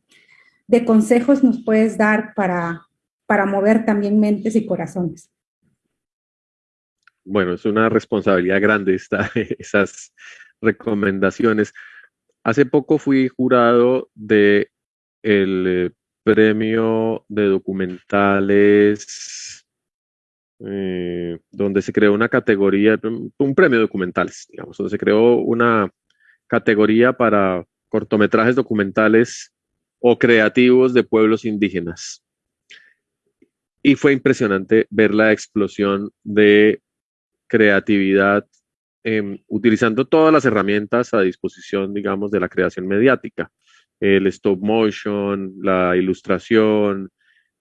de consejos nos puedes dar para, para mover también mentes y corazones? Bueno, es una responsabilidad grande esta, esas recomendaciones. Hace poco fui jurado de el eh, premio de documentales eh, donde se creó una categoría, un premio de documentales, digamos, donde se creó una categoría para cortometrajes documentales o creativos de pueblos indígenas. Y fue impresionante ver la explosión de creatividad em, utilizando todas las herramientas a disposición, digamos, de la creación mediática. El stop motion, la ilustración,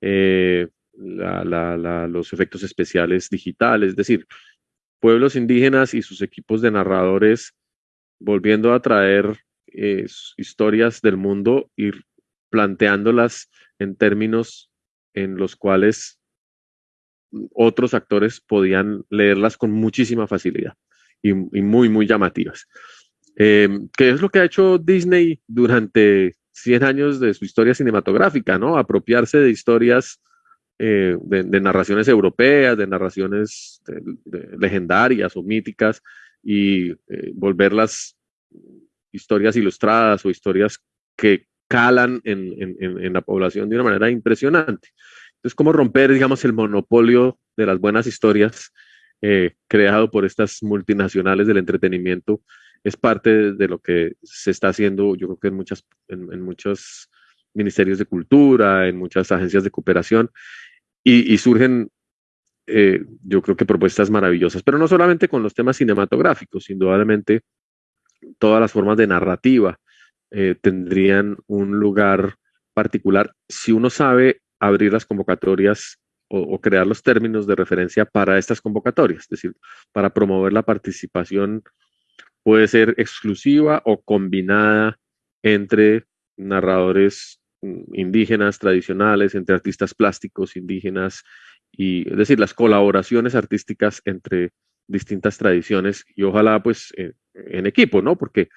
eh, los efectos especiales digitales, es decir, pueblos indígenas y sus equipos de narradores volviendo a traer eh, historias del mundo y planteándolas en términos en los cuales otros actores podían leerlas con muchísima facilidad y, muy, muy llamativas. Eh, ¿Qué es lo que ha hecho Disney durante 100 años de su historia cinematográfica, ¿no? Apropiarse de historias eh, de, narraciones europeas, de narraciones legendarias o míticas y eh, volverlas historias ilustradas o historias que calan en, la población de una manera impresionante. Entonces, ¿cómo romper, digamos, el monopolio de las buenas historias eh, creado por estas multinacionales del entretenimiento? Es parte de lo que se está haciendo, yo creo que en, muchas, en, muchos ministerios de cultura, en muchas agencias de cooperación, y, surgen, eh, yo creo que propuestas maravillosas, pero no solamente con los temas cinematográficos, indudablemente todas las formas de narrativa eh, tendrían un lugar particular si uno sabe abrir las convocatorias o, crear los términos de referencia para estas convocatorias, es decir, para promover la participación puede ser exclusiva o combinada entre narradores mm, indígenas tradicionales, entre artistas plásticos indígenas, y es decir, las colaboraciones artísticas entre distintas tradiciones y ojalá pues en, en equipo, ¿no? Porque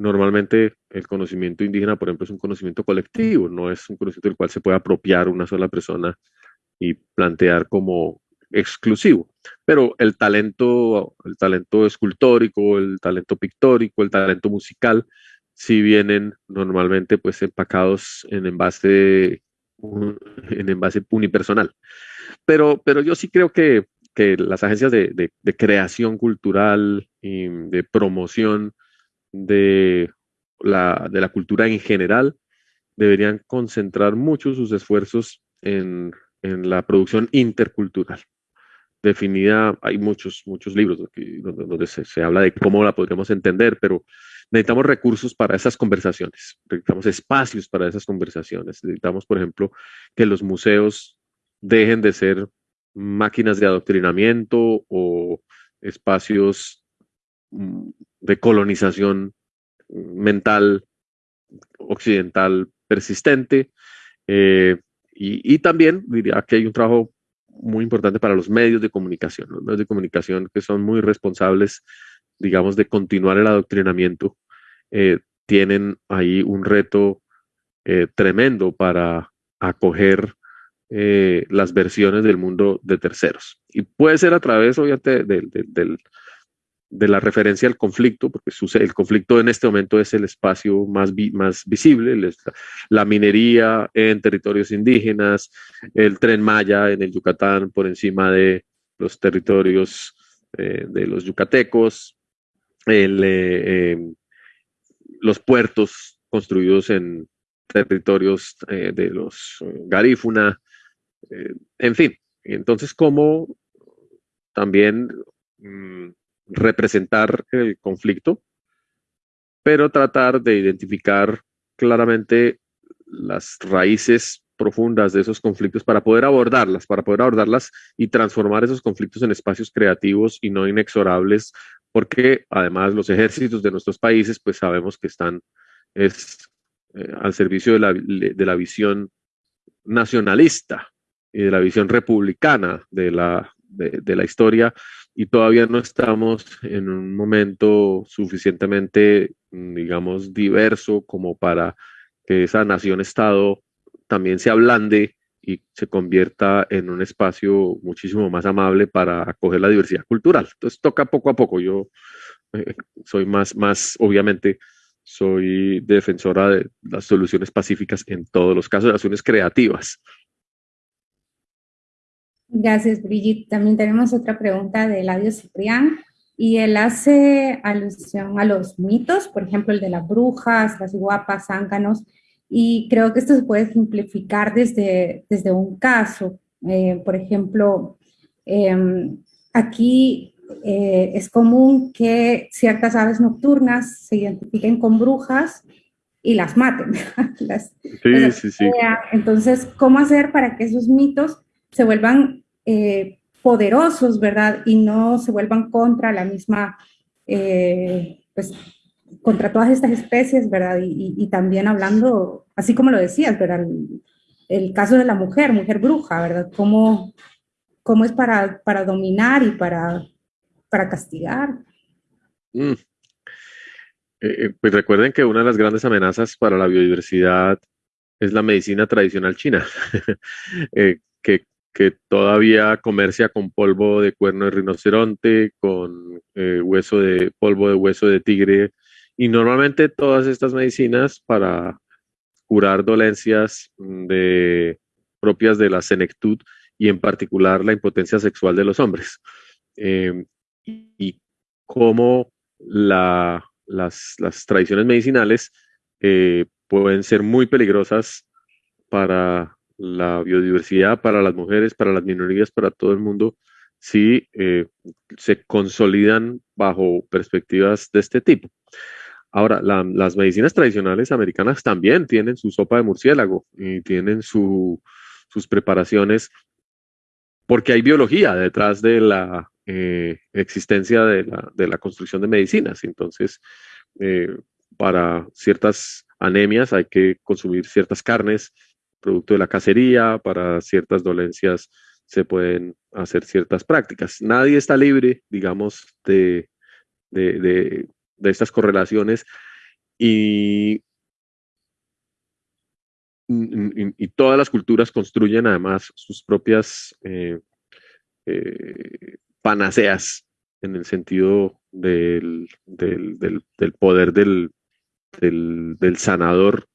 Normalmente el conocimiento indígena, por ejemplo, es un conocimiento colectivo, no es un conocimiento del cual se puede apropiar una sola persona y plantear como exclusivo. Pero el talento, el talento escultórico, el talento pictórico, el talento musical, si vienen normalmente pues empacados en envase, en envase unipersonal. Pero, pero yo sí creo que, que las agencias de, de, de creación cultural y de promoción de la, de la cultura en general deberían concentrar mucho sus esfuerzos en, la producción intercultural. Definida, hay muchos, muchos libros donde, se, habla de cómo la podríamos entender, pero necesitamos recursos para esas conversaciones, necesitamos espacios para esas conversaciones, necesitamos, por ejemplo, que los museos dejen de ser máquinas de adoctrinamiento o espacios mm, de colonización mental occidental persistente. Eh, y, también diría que hay un trabajo muy importante para los medios de comunicación, los medios de comunicación que son muy responsables digamos, de continuar el adoctrinamiento, eh, tienen ahí un reto eh, tremendo para acoger las versiones del mundo de terceros. Y puede ser a través, obviamente, de la referencia al conflicto, porque el conflicto en este momento es el espacio más, más visible, la minería en territorios indígenas, el tren Maya en el Yucatán por encima de los territorios de los yucatecos, el, los puertos construidos en territorios eh, de los eh, garífuna, eh, en fin. Entonces, ¿cómo también mm, representar el conflicto, pero tratar de identificar claramente las raíces profundas de esos conflictos para poder abordarlas, para poder abordarlas y transformar esos conflictos en espacios creativos y no inexorables porque además los ejércitos de nuestros países, pues sabemos que están es, eh, al servicio de la, de la, visión nacionalista y de la visión republicana de la, de, la historia y todavía no estamos en un momento suficientemente, digamos, diverso como para que esa nación-estado también se ablande y se convierta en un espacio muchísimo más amable para acoger la diversidad cultural. Entonces toca poco a poco. Yo eh, soy más, más, obviamente, soy defensora de las soluciones pacíficas en todos los casos, de las soluciones creativas. Gracias, Brigitte. También tenemos otra pregunta de Eladio Ciprián y él hace alusión a los mitos, por ejemplo, el de las brujas, las guapas, zánganos, y creo que esto se puede simplificar desde, desde un caso. Eh, por ejemplo, em, aquí eh, es común que ciertas aves nocturnas se identifiquen con brujas y las maten. sí, sí, sí. Entonces, ¿cómo hacer para que esos mitos se vuelvan eh, poderosos, verdad? Y no se vuelvan contra la misma, pues, contra todas estas especies, ¿verdad? Y, también hablando, así como lo decías, ¿verdad? El, caso de la mujer, mujer bruja, ¿verdad? ¿Cómo, cómo es para, para dominar y para, para castigar? Mm. Eh, eh, pues recuerden que una de las grandes amenazas para la biodiversidad es la medicina tradicional china, eh, que, todavía comercia con polvo de cuerno de rinoceronte, con hueso de polvo de hueso de tigre y normalmente todas estas medicinas para curar dolencias mm, propias de la senectud y en particular la impotencia sexual de los hombres. Em, y, cómo las, tradiciones medicinales eh, pueden ser muy peligrosas para la biodiversidad, para las mujeres, para las minorías, para todo el mundo, si eh, se consolidan bajo perspectivas de este tipo. Ahora, las medicinas tradicionales americanas también tienen su sopa de murciélago y tienen sus preparaciones porque hay biología detrás de la eh, existencia de la, construcción de medicinas. Entonces, eh, para ciertas anemias hay que consumir ciertas carnes, producto de la cacería, para ciertas dolencias se pueden hacer ciertas prácticas. Nadie está libre, digamos, de, de de estas correlaciones y, todas las culturas construyen además sus propias eh, eh, panaceas en el sentido del, poder del, sanador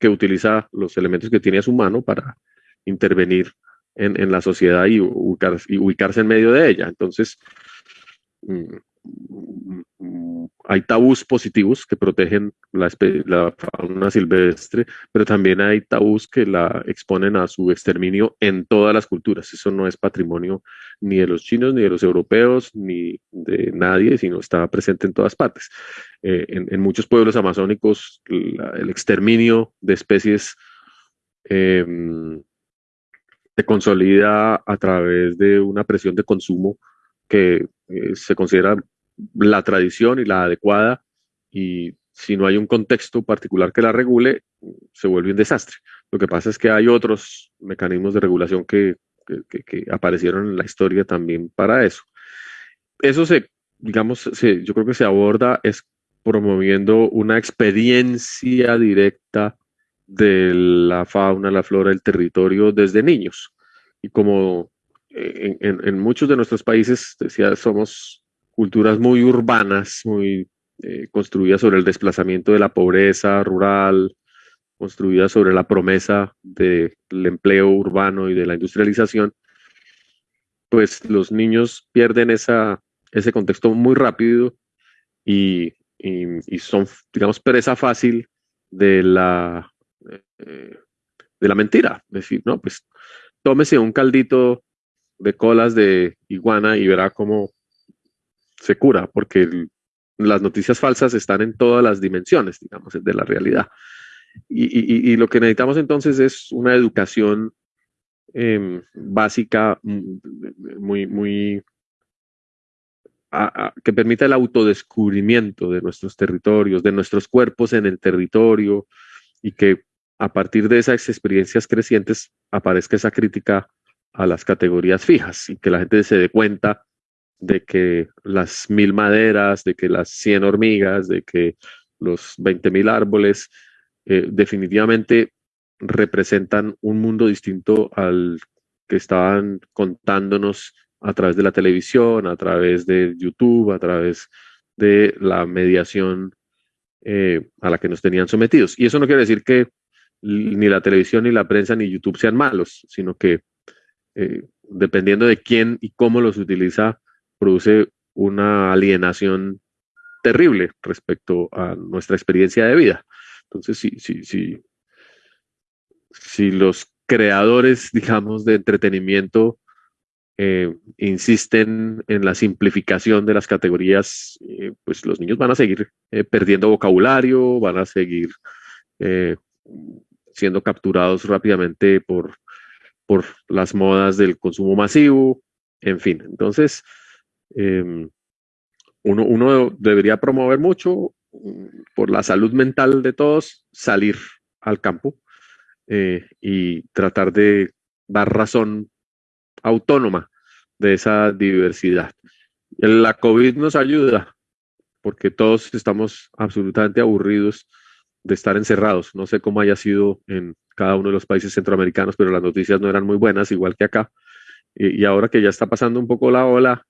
que utiliza los elementos que tiene a su mano para intervenir en, la sociedad y, y, ubicarse en medio de ella. Entonces, mm, hay tabús positivos que protegen la, fauna silvestre, pero también hay tabús que la exponen a su exterminio en todas las culturas. Eso no es patrimonio ni de los chinos, ni de los europeos, ni de nadie, sino está presente en todas partes. Eh, en, muchos pueblos amazónicos, el exterminio de especies em, se consolida a través de una presión de consumo que eh, se considera la tradición y la adecuada y si no hay un contexto particular que la regule, se vuelve un desastre. Lo que pasa es que hay otros mecanismos de regulación que, que, aparecieron en la historia también para eso. Eso se digamos, yo creo que se aborda es promoviendo una experiencia directa de la fauna, la flora, el territorio desde niños. Y como eh, en, muchos de nuestros países, decía, somos culturas muy urbanas, muy eh, construidas sobre el desplazamiento de la pobreza rural, construidas sobre la promesa del empleo urbano y de la industrialización, pues los niños pierden esa, ese contexto muy rápido y, son, digamos, presa fácil de la, eh, de la mentira. Es decir, no, pues tómese un caldito de colas de iguana y verá cómo se cura, porque las noticias falsas están en todas las dimensiones, digamos, de la realidad. Y, lo que necesitamos entonces es una educación em, básica muy, muy que permita el autodescubrimiento de nuestros territorios, de nuestros cuerpos en el territorio y que a partir de esas experiencias crecientes aparezca esa crítica a las categorías fijas y que la gente se dé cuenta de que las mil maderas, de que las cien hormigas, de que los veinte mil árboles eh, definitivamente representan un mundo distinto al que estaban contándonos a través de la televisión, a través de YouTube, a través de la mediación eh, a la que nos tenían sometidos. Y eso no quiere decir que ni la televisión, ni la prensa, ni YouTube sean malos, sino que eh, dependiendo de quién y cómo los utiliza, produce una alienación terrible respecto a nuestra experiencia de vida. Entonces, si, si, si, si los creadores, digamos, de entretenimiento eh, insisten en la simplificación de las categorías, eh, pues los niños van a seguir perdiendo vocabulario, van a seguir siendo capturados rápidamente por por las modas del consumo masivo, en fin. Entonces, em, uno, debería promover mucho mm, por la salud mental de todos, salir al campo eh, y tratar de dar razón autónoma de esa diversidad. La COVID nos ayuda porque todos estamos absolutamente aburridos de estar encerrados. No sé cómo haya sido en cada uno de los países centroamericanos, pero las noticias no eran muy buenas, igual que acá. Y, ahora que ya está pasando un poco la ola,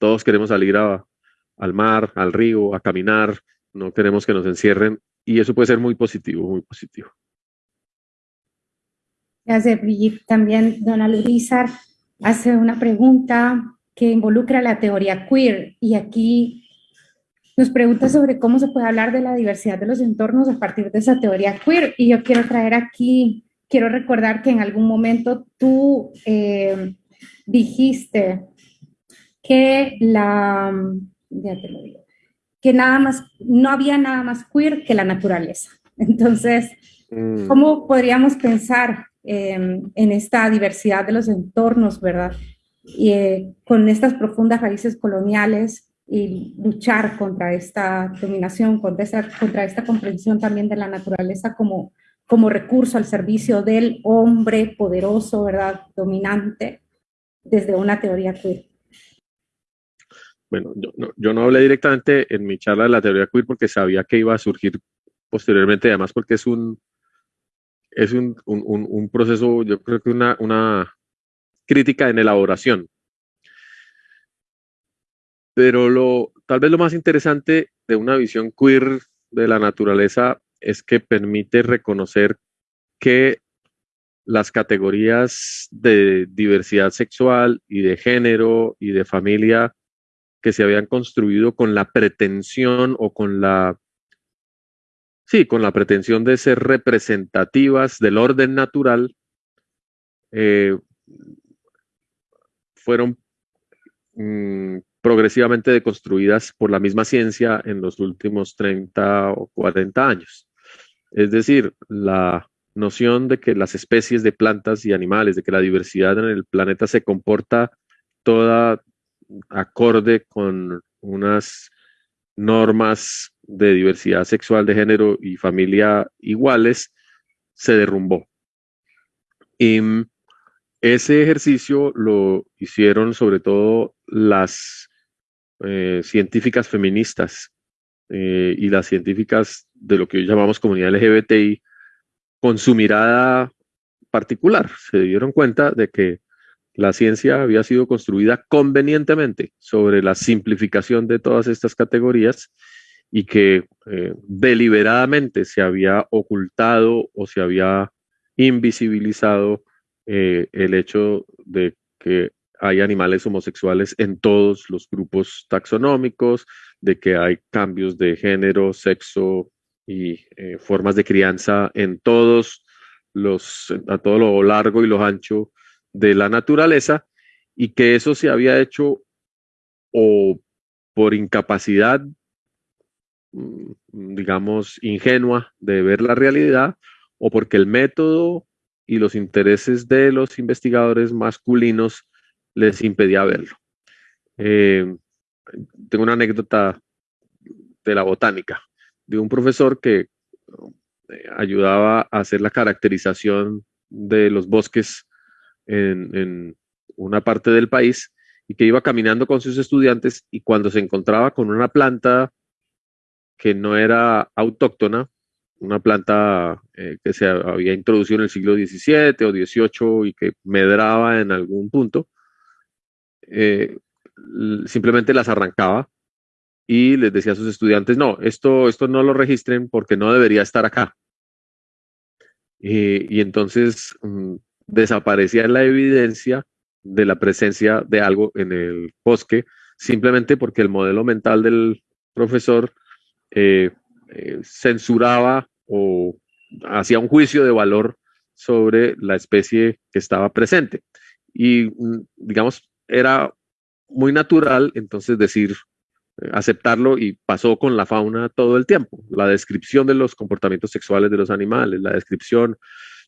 todos queremos salir al mar, al río, a caminar, no queremos que nos encierren y eso puede ser muy positivo, muy positivo. Gracias, Brigitte. También Dona Lurizar hace una pregunta que involucra la teoría queer y aquí nos pregunta sobre cómo se puede hablar de la diversidad de los entornos a partir de esa teoría queer. Y yo quiero traer aquí, quiero recordar que en algún momento tú eh, dijiste que la, ya te lo digo, que nada más, no había nada más queer que la naturaleza. Entonces, mm. ¿cómo podríamos pensar em, en esta diversidad de los entornos, verdad? Y eh, con estas profundas raíces coloniales y luchar contra esta dominación, contra esta, contra esta comprensión también de la naturaleza como, como recurso al servicio del hombre poderoso, ¿verdad? Dominante, desde una teoría queer. Bueno, yo no, yo no hablé directamente en mi charla de la teoría queer porque sabía que iba a surgir posteriormente, además porque es un, es un, un, un proceso, yo creo que una, una crítica en elaboración. Pero lo, tal vez lo más interesante de una visión queer de la naturaleza es que permite reconocer que las categorías de diversidad sexual y de género y de familia que se habían construido con la pretensión o con la sí, con la pretensión de ser representativas del orden natural, eh, fueron mm, progresivamente deconstruidas por la misma ciencia en los últimos 30 o 40 años. Es decir, la noción de que las especies de plantas y animales, de que la diversidad en el planeta se comporta toda acorde con unas normas de diversidad sexual, de género y familia iguales, se derrumbó. Y ese ejercicio lo hicieron sobre todo las eh, científicas feministas eh, y las científicas de lo que hoy llamamos comunidad LGBTI con su mirada particular. Se dieron cuenta de que la ciencia había sido construida convenientemente sobre la simplificación de todas estas categorías y que eh, deliberadamente se había ocultado o se había invisibilizado eh, el hecho de que hay animales homosexuales en todos los grupos taxonómicos, de que hay cambios de género, sexo y eh, formas de crianza en todos los, a todo lo largo y lo ancho de la naturaleza, y que eso se había hecho o por incapacidad, mm, digamos, ingenua de ver la realidad, o porque el método y los intereses de los investigadores masculinos les impedía verlo. Eh, tengo una anécdota de la botánica, de un profesor que eh, ayudaba a hacer la caracterización de los bosques en, en, una parte del país y que iba caminando con sus estudiantes y cuando se encontraba con una planta que no era autóctona, una planta eh, que se había introducido en el siglo XVII o XVIII y que medraba en algún punto, eh, simplemente las arrancaba y les decía a sus estudiantes, no, esto, esto no lo registren porque no debería estar acá. y entonces mm, desaparecía la evidencia de la presencia de algo en el bosque, simplemente porque el modelo mental del profesor eh, eh, censuraba o hacía un juicio de valor sobre la especie que estaba presente. Y, mm, digamos, era muy natural entonces decir, eh, aceptarlo y pasó con la fauna todo el tiempo. La descripción de los comportamientos sexuales de los animales, la descripción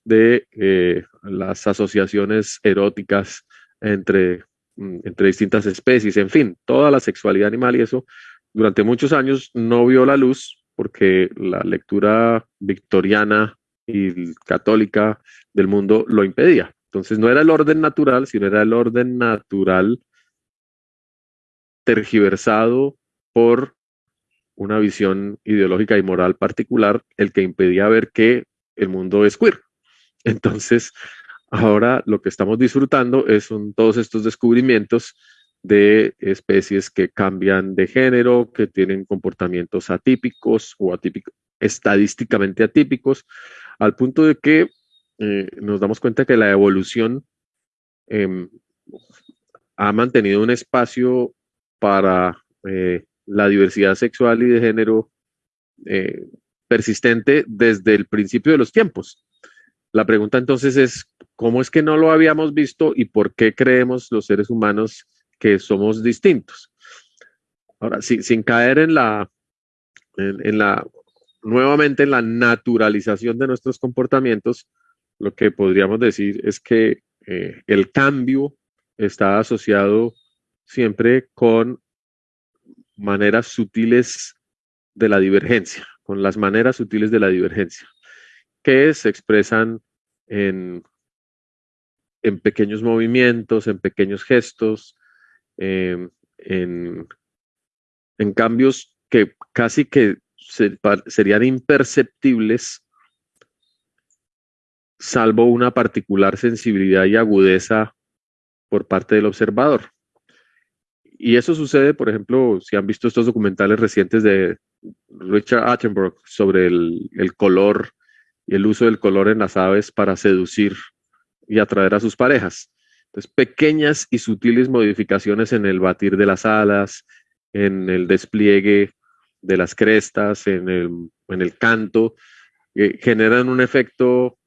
de eh, las asociaciones eróticas entre, mm, entre distintas especies, en fin, toda la sexualidad animal y eso durante muchos años no vio la luz porque la lectura victoriana y católica del mundo lo impedía. Entonces no era el orden natural, sino era el orden natural tergiversado por una visión ideológica y moral particular, el que impedía ver que el mundo es queer. Entonces, ahora lo que estamos disfrutando es todos estos descubrimientos de especies que cambian de género, que tienen comportamientos atípicos o atípicos, estadísticamente atípicos, al punto de que eh, nos damos cuenta que la evolución eh, ha mantenido un espacio para eh, la diversidad sexual y de género eh, persistente desde el principio de los tiempos. La pregunta entonces es, ¿cómo es que no lo habíamos visto y por qué creemos los seres humanos que somos distintos. Ahora, sin caer en la, en, la, nuevamente en la naturalización de nuestros comportamientos, lo que podríamos decir es que eh, el cambio está asociado siempre con maneras sutiles de la divergencia, con las maneras sutiles de la divergencia, que se expresan en, en pequeños movimientos, en pequeños gestos, Em, en, cambios que casi que serían imperceptibles salvo una particular sensibilidad y agudeza por parte del observador. Y eso sucede, por ejemplo, si han visto estos documentales recientes de Richard Attenborough sobre el, color y el uso del color en las aves para seducir y atraer a sus parejas. Entonces, pequeñas y sutiles modificaciones en el batir de las alas, en el despliegue de las crestas, en el, canto, eh, generan un efecto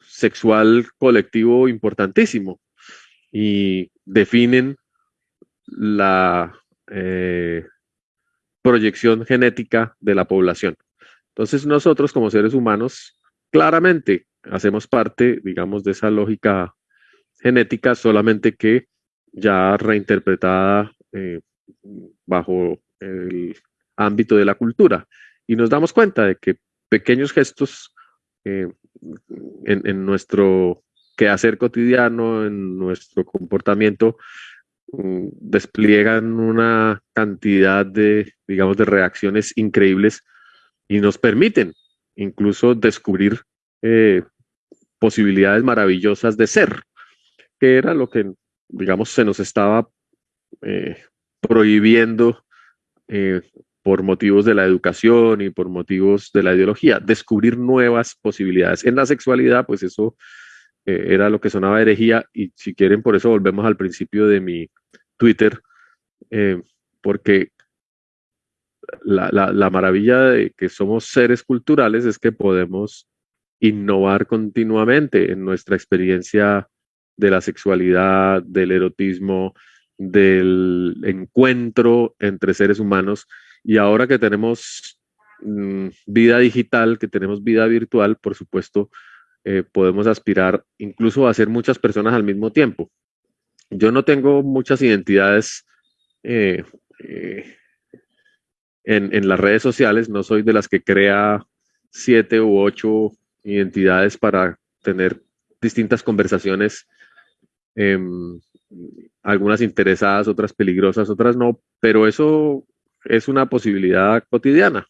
sexual colectivo importantísimo y definen la eh, proyección genética de la población. Entonces nosotros como seres humanos claramente hacemos parte, digamos, de esa lógica genética, solamente que ya reinterpretada eh, bajo el ámbito de la cultura. Y nos damos cuenta de que pequeños gestos eh, en, nuestro quehacer cotidiano, en nuestro comportamiento, mm, despliegan una cantidad de, digamos, de reacciones increíbles y nos permiten incluso descubrir eh, posibilidades maravillosas de ser, que era lo que, digamos, se nos estaba eh, prohibiendo eh, por motivos de la educación y por motivos de la ideología, descubrir nuevas posibilidades. En la sexualidad, pues eso era lo que sonaba herejía y si quieren, por eso volvemos al principio de mi Twitter, porque la, la, maravilla de que somos seres culturales es que podemos innovar continuamente en nuestra experiencia de la sexualidad, del erotismo, del encuentro entre seres humanos. Y ahora que tenemos mm, vida digital, que tenemos vida virtual, por supuesto, eh, podemos aspirar incluso a ser muchas personas al mismo tiempo. Yo no tengo muchas identidades eh, eh, en, las redes sociales, no soy de las que crea siete u ocho identidades para tener distintas conversaciones, em, algunas interesadas, otras peligrosas, otras no, pero eso es una posibilidad cotidiana.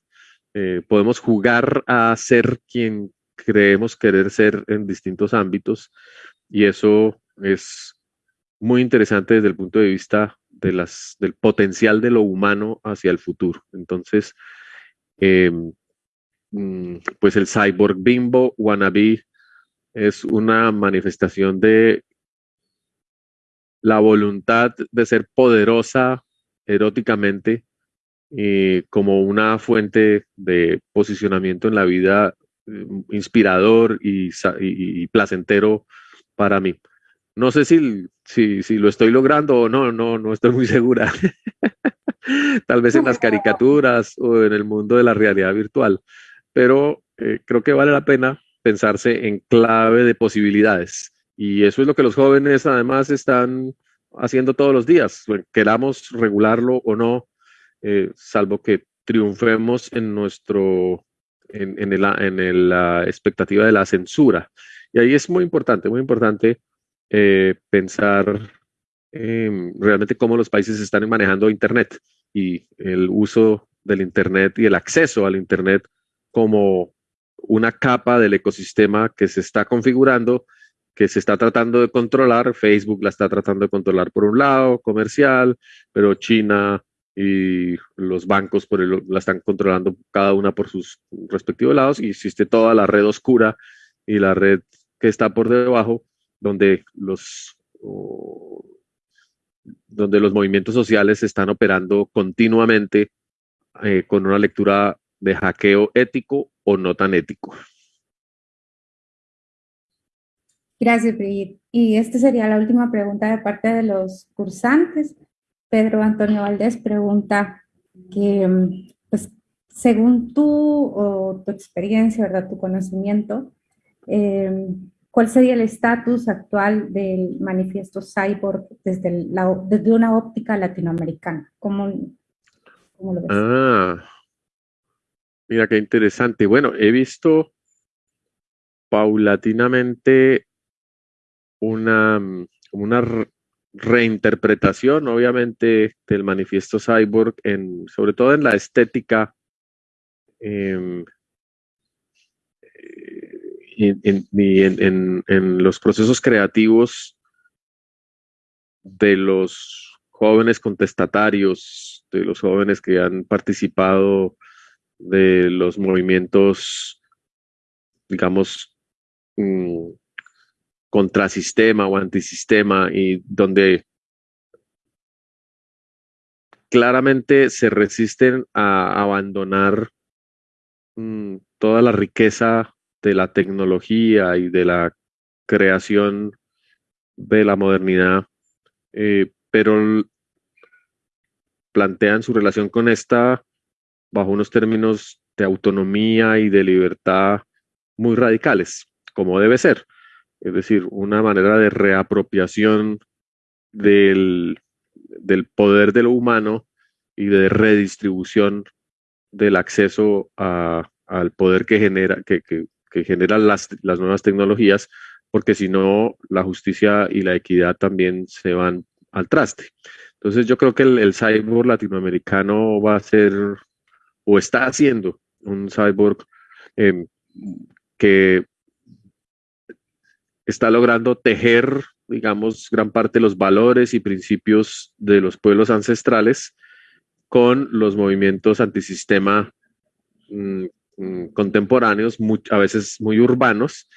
Eh, podemos jugar a ser quien creemos querer ser en distintos ámbitos y eso es muy interesante desde el punto de vista del potencial de lo humano hacia el futuro. Entonces, em, Mm, pues el cyborg bimbo wannabe es una manifestación de la voluntad de ser poderosa eróticamente y como una fuente de posicionamiento en la vida mm, inspirador y, placentero para mí. No sé si, si, si, lo estoy logrando o no, no, no estoy muy segura. Tal vez en las caricaturas o en el mundo de la realidad virtual pero eh, creo que vale la pena pensarse en clave de posibilidades. Y eso es lo que los jóvenes además están haciendo todos los días, queramos regularlo o no, eh, salvo que triunfemos en nuestro, en, en, el, en la expectativa de la censura. Y ahí es muy importante, muy importante eh, pensar realmente cómo los países están manejando Internet y el uso del Internet y el acceso al Internet como una capa del ecosistema que se está configurando, que se está tratando de controlar. Facebook la está tratando de controlar por un lado, comercial, pero China y los bancos por el, la están controlando cada una por sus respectivos lados y existe toda la red oscura y la red que está por debajo donde los donde los movimientos sociales están operando continuamente eh, con una lectura de hackeo ético o no tan ético. Gracias, Brigitte. Y esta sería la última pregunta de parte de los cursantes. Pedro Antonio Valdés pregunta que, pues, según tú o tu experiencia, ¿verdad? Tu conocimiento, eh, ¿cuál sería el estatus actual del manifiesto Cyborg desde, desde una óptica latinoamericana? ¿Cómo, cómo lo ves? Ah, Mira qué interesante. Bueno, he visto paulatinamente una, una reinterpretación, obviamente, del manifiesto Cyborg, sobre todo en la estética em, en, en, los procesos creativos de los jóvenes contestatarios, de los jóvenes que han participado de los movimientos, digamos, mm, contrasistema o antisistema y donde claramente se resisten a abandonar mm, toda la riqueza de la tecnología y de la creación de la modernidad, eh, pero plantean su relación con esta bajo unos términos de autonomía y de libertad muy radicales, como debe ser. Es decir, una manera de reapropiación del, poder de lo humano y de redistribución del acceso al poder que genera, que, generan las, nuevas tecnologías, porque si no, la justicia y la equidad también se van al traste. Entonces yo creo que el, cyborg latinoamericano va a ser o está haciendo un cyborg em, que está logrando tejer, digamos, gran parte de los valores y principios de los pueblos ancestrales con los movimientos antisistema mm, mm, contemporáneos, a veces muy urbanos,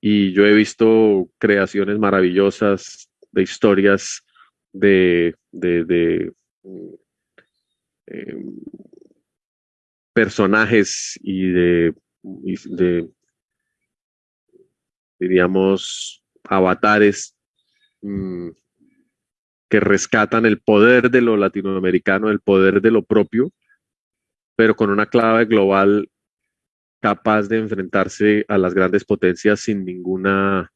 y yo he visto creaciones maravillosas de historias de, mm, em, personajes y de, de, diríamos, avatares que rescatan el poder de lo latinoamericano, el poder de lo propio, pero con una clave global capaz de enfrentarse a las grandes potencias sin ninguna,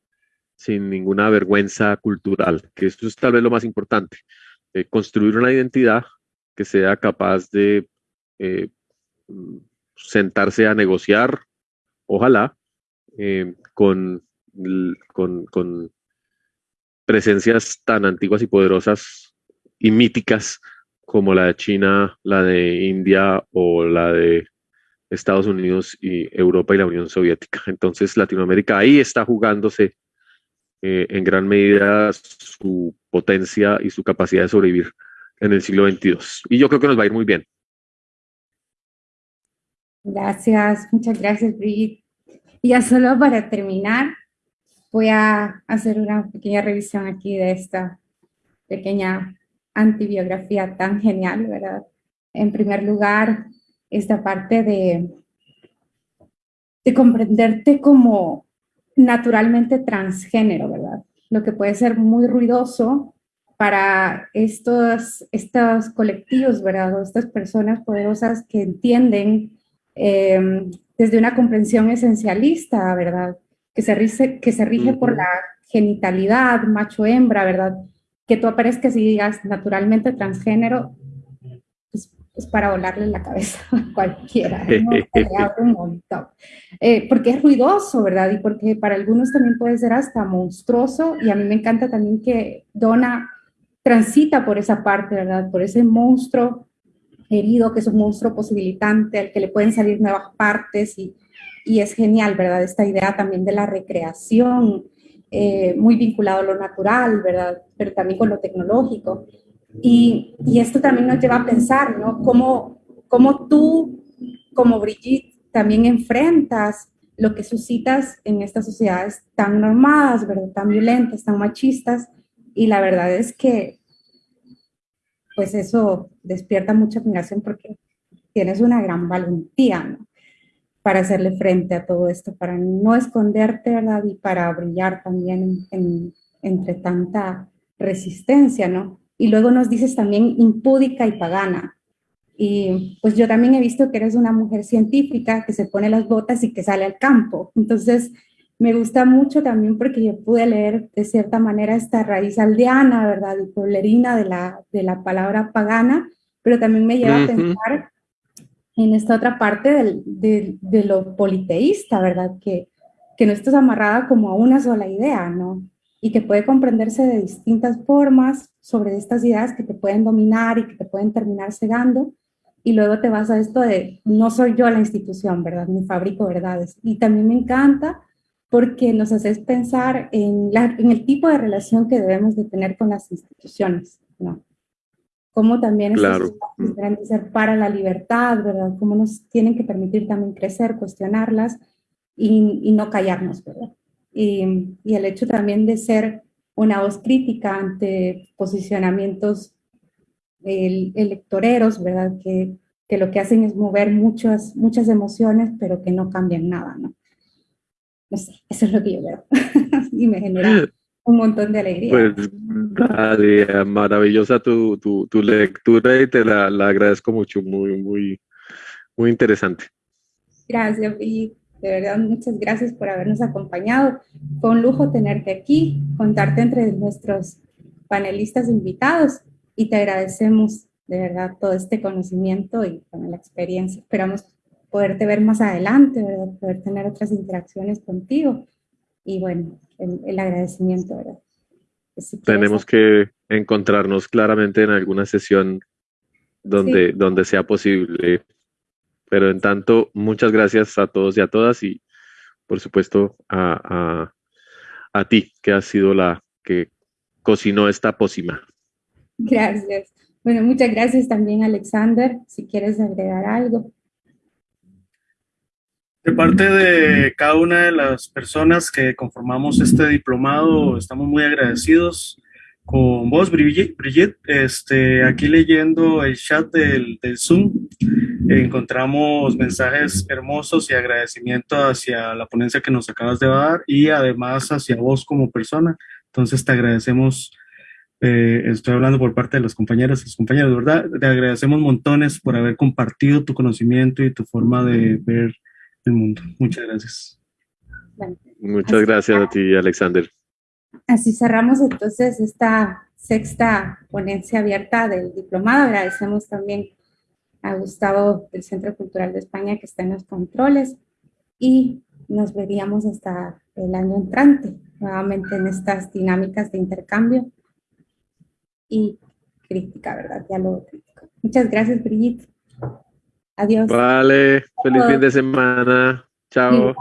sin ninguna vergüenza cultural, que esto es tal vez lo más importante, eh, construir una identidad que sea capaz de eh, sentarse a negociar, ojalá, eh, con, con presencias tan antiguas y poderosas y míticas como la de China, la de India o la de Estados Unidos y Europa y la Unión Soviética. Entonces Latinoamérica ahí está jugándose eh, en gran medida su potencia y su capacidad de sobrevivir en el siglo XXII. Y yo creo que nos va a ir muy bien. Gracias, muchas gracias, Brigitte. Y ya solo para terminar, voy a hacer una pequeña revisión aquí de esta pequeña antibiografía tan genial, ¿verdad? En primer lugar, esta parte de, de comprenderte como naturalmente transgénero, ¿verdad? Lo que puede ser muy ruidoso para estos, estos colectivos, ¿verdad? O estas personas poderosas que entienden eh, desde una comprensión esencialista, ¿verdad? que se rige, que se rige por la genitalidad, macho-hembra, ¿verdad? Que tú aparezcas y digas naturalmente transgénero, pues, es para volarle la cabeza a cualquiera, un montón. Eh, porque es ruidoso, ¿verdad? Y porque para algunos también puede ser hasta monstruoso, y a mí me encanta también que Donna transita por esa parte, ¿verdad? Por ese monstruo herido, que es un monstruo posibilitante, al que le pueden salir nuevas partes y y es genial, ¿verdad? Esta idea también de la recreación, eh, muy vinculado a lo natural, ¿verdad? Pero también con lo tecnológico. Y, y esto también nos lleva a pensar, ¿no? Cómo, cómo tú, como Brigitte, también enfrentas lo que suscitas en estas sociedades tan normadas, ¿verdad? Tan violentas, tan machistas. Y la verdad es que, pues eso despierta mucha admiración porque tienes una gran valentía, ¿no? para hacerle frente a todo esto, para no esconderte, ¿verdad? Y para brillar también entre tanta resistencia, ¿no? Y luego nos dices también impúdica y pagana. Y pues yo también he visto que eres una mujer científica que se pone las botas y que sale al campo. Entonces, me gusta mucho también porque yo pude leer de cierta manera esta raíz aldeana, ¿verdad? Y pueblerina de la, de la palabra pagana, pero también me lleva a pensar en esta otra parte de, lo politeísta, ¿verdad? Que, que no estás amarrada como a una sola idea, ¿no? Y que puede comprenderse de distintas formas sobre estas ideas que te pueden dominar y que te pueden terminar cegando. Y luego te vas a esto de, no soy yo la institución, ¿verdad? Ni fabrico verdades. Y también me encanta porque nos haces pensar en, en el tipo de relación que debemos de tener con las instituciones, ¿no? cómo también claro. deben ser para la libertad, ¿verdad? Cómo nos tienen que permitir también crecer, cuestionarlas y, no callarnos, ¿verdad? Y, el hecho también de ser una voz crítica ante posicionamientos electoreros, ¿verdad? Que, que, lo que hacen es mover muchas, muchas emociones, pero que no cambian nada, ¿no? No sé, eso es lo que yo veo y me genera un montón de alegría. Pues, maravillosa tu, tu, tu, lectura y te la, la, agradezco mucho, muy, muy, muy interesante. Gracias, y De verdad, muchas gracias por habernos acompañado. Fue un lujo tenerte aquí, contarte entre nuestros panelistas invitados y te agradecemos de verdad todo este conocimiento y con la experiencia. Esperamos poderte ver más adelante, ¿verdad? poder tener otras interacciones contigo y bueno, el, agradecimiento, ¿verdad? tenemos que encontrarnos claramente en alguna sesión donde, donde sea posible. Pero en tanto, muchas gracias a todos y a todas y por supuesto a, a ti, que has sido la que cocinó esta pócima. Gracias. Bueno, muchas gracias también, Alexander. Si quieres agregar algo. De parte de cada una de las personas que conformamos este diplomado, estamos muy agradecidos con vos, Brigitte. Este, aquí leyendo el chat del, del Zoom, encontramos mensajes hermosos y agradecimiento hacia la ponencia que nos acabas de dar y además hacia vos como persona. Entonces te agradecemos eh, estoy hablando por parte de las compañeras y los compañeros, ¿verdad? Te agradecemos montones por haber compartido tu conocimiento y tu forma de ver el mundo. Muchas gracias. Muchas gracias a ti, Alexander. Así cerramos entonces esta sexta ponencia abierta del diplomado. Agradecemos también a Gustavo del Centro Cultural de España que está en los controles y nos veríamos hasta el año entrante, nuevamente en estas dinámicas de intercambio y crítica, ¿verdad? Ya lo crítico. Muchas gracias, Brigitte. Adiós. Vale, feliz fin de semana. Chao.